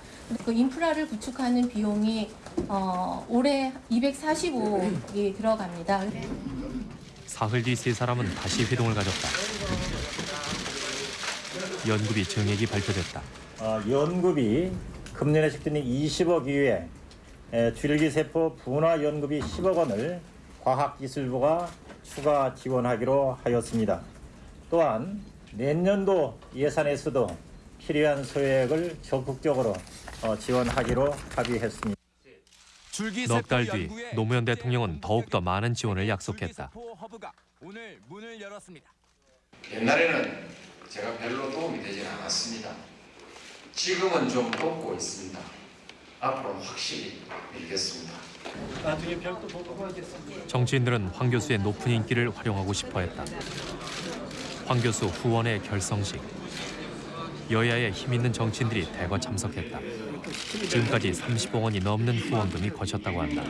그 인프라를 구축하는 비용이 어, 올해 245억이 들어갑니다. 사흘 뒤 세 사람은 다시 회동을 가졌다. 연구비 증액이 발표됐다. 어, 연구비 금년에 식드니 20억 이후에 에, 줄기세포 분화 연구비 10억 원을 과학기술부가 추가 지원하기로 하였습니다. 또한 내년도 예산에서도 필요한 소액을 적극적으로 어, 지원하기로 합의했습니다. 넉 달 뒤 노무현 대통령은 더욱더 많은 지원을 약속했다. 오늘 문을 열었습니다. 옛날에는 제가 별로 도움이 되진 않았습니다. 지금은 좀 돕고 있습니다. 앞으로는 확실히 밀겠습니다. 정치인들은 황 교수의 높은 인기를 활용하고 싶어했다. 황 교수 후원의 결성식. 여야의 힘 있는 정치인들이 대거 참석했다. 지금까지 30억 원이 넘는 후원금이 거쳤다고 한다.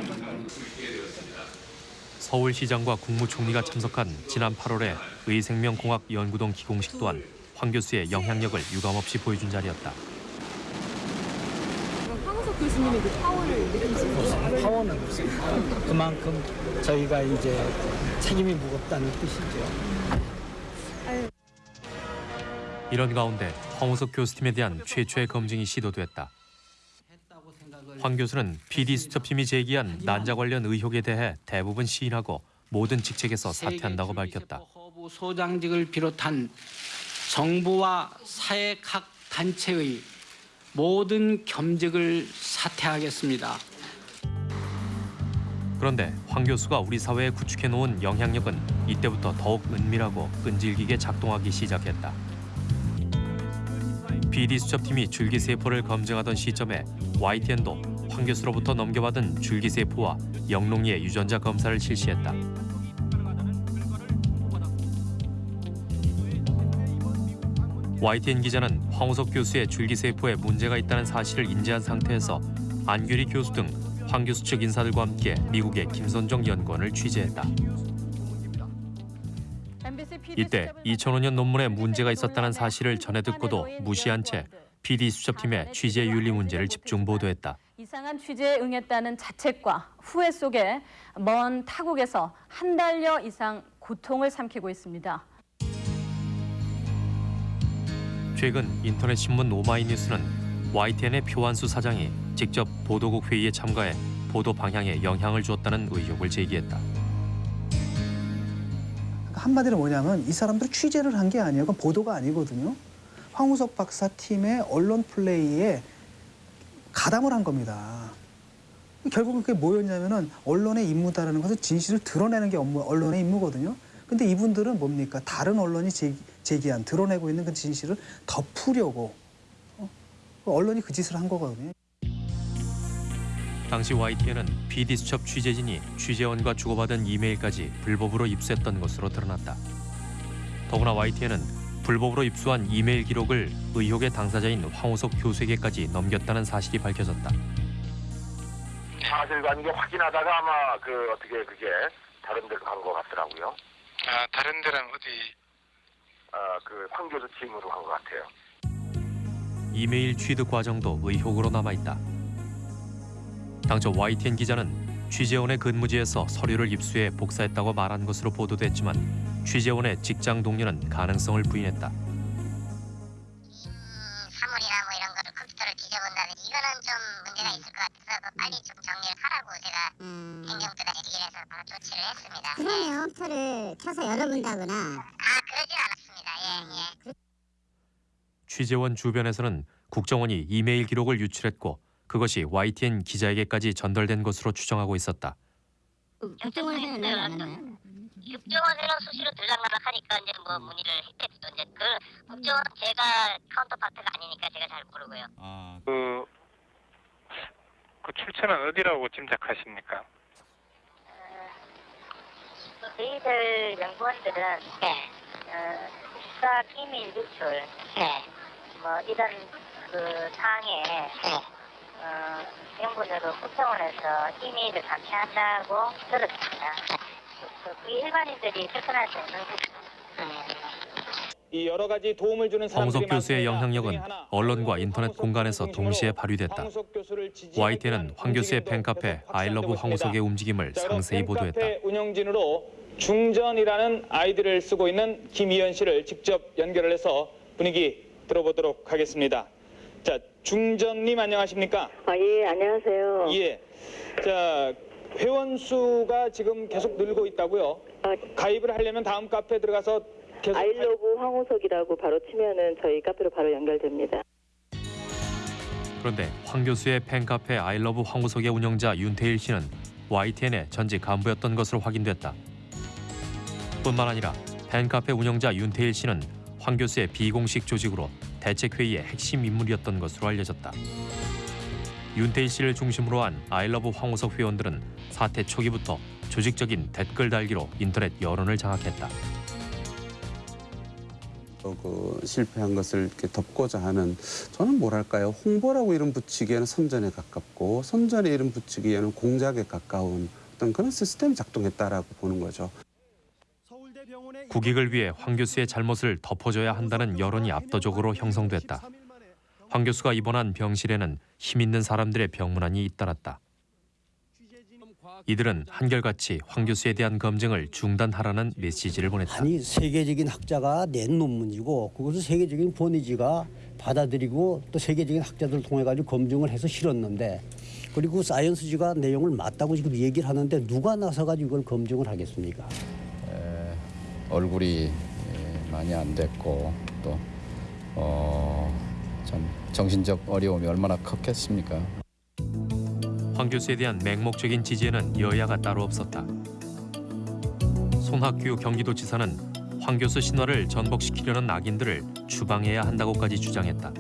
서울시장과 국무총리가 참석한 지난 8월의 의생명공학 연구동 기공식 또한 황 교수의 영향력을 유감없이 보여준 자리였다. 교수님의 그 파워를 느끼시는 파워는 없습니다. 그만큼 저희가 이제 책임이 무겁다는 뜻이죠. 이런 가운데 황우석 교수팀에 대한 최초의 검증이 시도됐다. 황 교수는 PD 수첩팀이 제기한 난자 관련 의혹에 대해 대부분 시인하고 모든 직책에서 사퇴한다고 밝혔다. 허브 소장직을 비롯한 정부와 사회 각 단체의 모든 겸직을 사퇴하겠습니다. 그런데 황 교수가 우리 사회에 구축해 놓은 영향력은 이때부터 더욱 은밀하고 끈질기게 작동하기 시작했다. PD 수첩팀이 줄기세포를 검증하던 시점에 YTN도 황 교수로부터 넘겨받은 줄기세포와 영롱이의 유전자 검사를 실시했다. YTN 기자는 황우석 교수의 줄기세포에 문제가 있다는 사실을 인지한 상태에서 안규리 교수 등 황 교수 측 인사들과 함께 미국의 김선정 연구원을 취재했다. 이때 2005년 논문에 문제가 있었다는 사실을 전해 듣고도 무시한 채 PD 수첩팀의 취재 윤리 문제를 집중 보도했다. 이상한 취재에 응했다는 자책과 후회 속에 먼 타국에서 한 달여 이상 고통을 삼키고 있습니다. 최근 인터넷 신문 오마이뉴스는 YTN의 표완수 사장이 직접 보도국 회의에 참가해 보도 방향에 영향을 주었다는 의혹을 제기했다. 한마디로 뭐냐면 이 사람들이 취재를 한 게 아니에요. 보도가 아니거든요. 황우석 박사 팀의 언론 플레이에 가담을 한 겁니다. 결국은 그게 뭐였냐면은 언론의 임무다라는 것은 진실을 드러내는 게 업무, 언론의 임무거든요. 근데 이분들은 뭡니까? 다른 언론이 제기, 제기한 드러내고 있는 그 진실을 덮으려고 어? 언론이 그 짓을 한 거거든요. 당시 YTN은 PD 수첩 취재진이 취재원과 주고받은 이메일까지 불법으로 입수했던 것으로 드러났다. 더구나 YTN은 불법으로 입수한 이메일 기록을 의혹의 당사자인 황우석 교수에게까지 넘겼다는 사실이 밝혀졌다. 사실관계 확인하다가 아마 그 어떻게 그게 다른 데로 간 것 같더라고요. 아, 다른 데는 어디 어, 그 황교수 팀으로 한것 같아요. 이메일 취득 과정도 의혹으로 남아있다. 당초 YTN 기자는 취재원의 근무지에서 서류를 입수해 복사했다고 말한 것으로 보도됐지만 취재원의 직장 동료는 가능성을 부인했다. 사물이나 뭐 이런 거를 컴퓨터를 뒤져본다든지 이거는 좀 문제가 있을 것 같아서 그 빨리 좀 정리를 하라고 제가 행정부에 얘기를 해서 바로 조치를 했습니다. 그러면 컴퓨터를 켜서 열어본다거나 아 그러진 예. 취재원 주변에서는 국정원이 이메일 기록을 유출했고 그것이 YTN 기자에게까지 전달된 것으로 추정하고 있었다. 국정원에서 연락이 안 왔나요? 국정원으로 수시로 들락날락하니까 이제 뭐 문의를 했겠죠. 이제 그 국정원 제가 카운터파트가 아니니까 제가 잘 모르고요. 그, 그 출처는 어디라고 짐작하십니까? 저희들 연구원들은 네. 어, 국가 기밀 유출, 네. 뭐 이런 그 사항에 어, 연구원으로 국정원에서 이메일을 감시한다고 들었습니다. 그, 그 일반인들이 접근할 수 있는 이 여러 가지 도움을 주는 황우석 교수의. 영향력은 언론과 인터넷 공간에서 동시에 발휘됐다. YTN은 황 교수의 팬카페 아이러브 황우석의. 움직임을 상세히 보도했다. 중전이라는 아이디를 쓰고 있는 김희연 씨를 직접 연결을 해서 분위기 들어보도록 하겠습니다. 자, 중전님 안녕하십니까? 아, 예, 안녕하세요. 예. 자, 회원 수가 지금 계속 늘고 있다고요? 가입을 하려면 다음 카페 들어가서 계속 아이러브 황우석이라고 바로 치면은 저희 카페로 바로 연결됩니다. 그런데 황 교수의 팬카페 아이러브 황우석의 운영자 윤태일 씨는 YTN의 전직 간부였던 것으로 확인됐다. 뿐만 아니라 팬카페 운영자 윤태일 씨는 황 교수의 비공식 조직으로 대책회의의 핵심 인물이었던 것으로 알려졌다. 윤태일 씨를 중심으로 한 아이러브 황우석 회원들은 사태 초기부터 조직적인 댓글 달기로 인터넷 여론을 장악했다. 어, 그 실패한 것을 이렇게 덮고자 하는 저는 뭐랄까요 홍보라고 이름 붙이기에는 선전에 가깝고 선전에 이름 붙이기에는 공작에 가까운 어떤 그런 시스템이 작동했다라고 보는 거죠. 국익을 위해 황 교수의 잘못을 덮어줘야 한다는 여론이 압도적으로 형성됐다. 황 교수가 입원한 병실에는 힘 있는 사람들의 병문안이 잇따랐다. 이들은 한결같이 황 교수에 대한 검증을 중단하라는 메시지를 보냈다. 아니 세계적인 학자가 낸 논문이고 그것을 세계적인 번이지가 받아들이고 또 세계적인 학자들을 통해 가지고 검증을 해서 실었는데 그리고 사이언스지가 내용을 맞다고 지금 얘기를 하는데 누가 나서 가지고 이걸 검증을 하겠습니까? 얼굴이 예, 많이 안 됐고 또 어, 참 정신적 어려움이 얼마나 컸겠습니까? 황 교수에 대한 맹목적인 지지에는 여야가 따로 없었다. 손학규 경기도지사는 황 교수 신화를 전복시키려는 악인들을 추방해야 한다고까지 주장했다.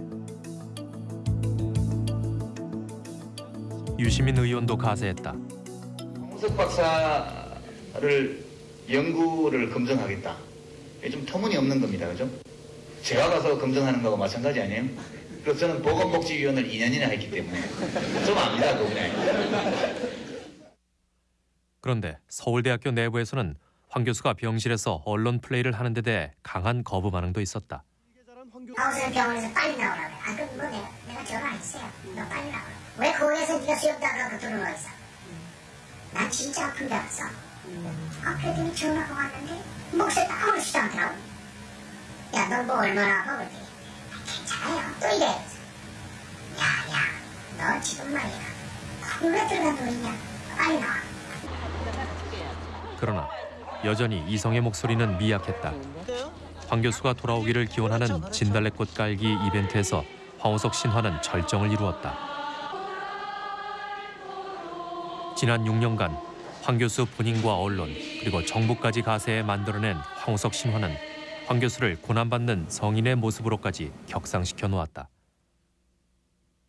유시민 의원도 가세했다. 홍석 박사를 연구를 검증하겠다. 이게 좀 터무니없는 겁니다. 그죠? 제가 가서 검증하는 거하고 마찬가지 아니에요? 그래서 저는 보건복지위원을 2년이나 했기 때문에 좀 압니다. 그분에. 그런데 서울대학교 내부에서는 황 교수가 병실에서 언론 플레이를 하는 데 대해 강한 거부 반응도 있었다. 하우스 병원에서 빨리 나오라고. 아, 그럼 뭐 내가, 내가 전화 했어요. 너 빨리 나오라. 왜 거기에서 네가 수염다가 그 돈을 어디서? 난 진짜 아픈 데 왔어. 아, 그랬더니 전화가 왔는데 목소리도 아무렇지도 않더라고. 야, 너 뭐 얼마나 아파? 그랬더니 아, 괜찮아요. 또 이래. 야, 야, 너 지금 말이야. 왜 들어간 돈이냐? 빨리 나와. 그러나 여전히 이성의 목소리는 미약했다. 황 교수가 돌아오기를 기원하는 진달래꽃 깔기 이벤트에서 황호석 신화는 절정을 이루었다. 지난 6년간 황 교수 본인과 언론 그리고 정부까지 가세해 만들어낸 황호석 신화는 황 교수를 고난받는 성인의 모습으로까지 격상시켜 놓았다.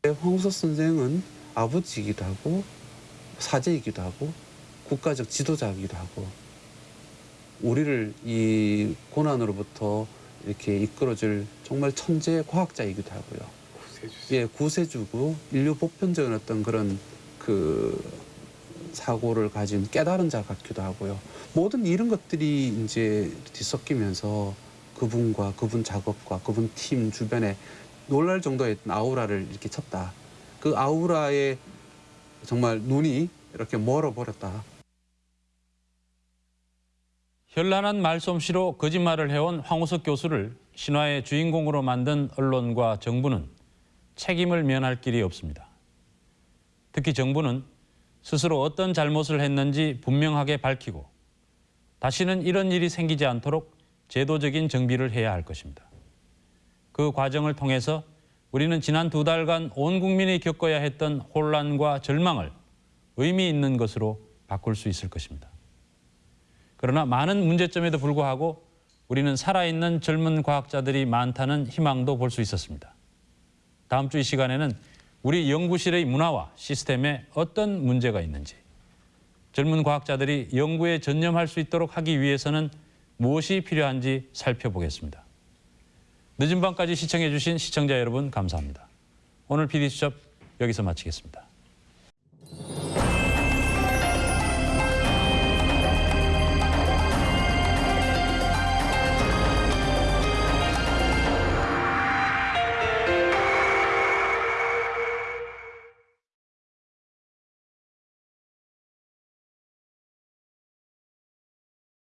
황우석 선생은 아버지이기도 하고 사제이기도 하고 국가적 지도자이기도 하고 우리를 이 고난으로부터 이렇게 이끌어줄 정말 천재 과학자이기도 하고요. 구세주. 예, 구세주고 인류 보편적인 어떤 그런 그 사고를 가진 깨달은 자 같기도 하고요. 모든 이런 것들이 이제 뒤섞이면서 그분과 그분 작업과 그분 팀 주변에 놀랄 정도의 아우라를 이렇게 쳤다. 그 아우라에 정말 눈이 이렇게 멀어버렸다. 현란한 말솜씨로 거짓말을 해온 황우석 교수를 신화의 주인공으로 만든 언론과 정부는 책임을 면할 길이 없습니다. 특히 정부는 스스로 어떤 잘못을 했는지 분명하게 밝히고 다시는 이런 일이 생기지 않도록 제도적인 정비를 해야 할 것입니다. 그 과정을 통해서 우리는 지난 두 달간 온 국민이 겪어야 했던 혼란과 절망을 의미 있는 것으로 바꿀 수 있을 것입니다. 그러나 많은 문제점에도 불구하고 우리는 살아있는 젊은 과학자들이 많다는 희망도 볼 수 있었습니다. 다음 주 이 시간에는 우리 연구실의 문화와 시스템에 어떤 문제가 있는지, 젊은 과학자들이 연구에 전념할 수 있도록 하기 위해서는 무엇이 필요한지 살펴보겠습니다. 늦은 밤까지 시청해 주신 시청자 여러분 감사합니다. 오늘 PD수첩 여기서 마치겠습니다.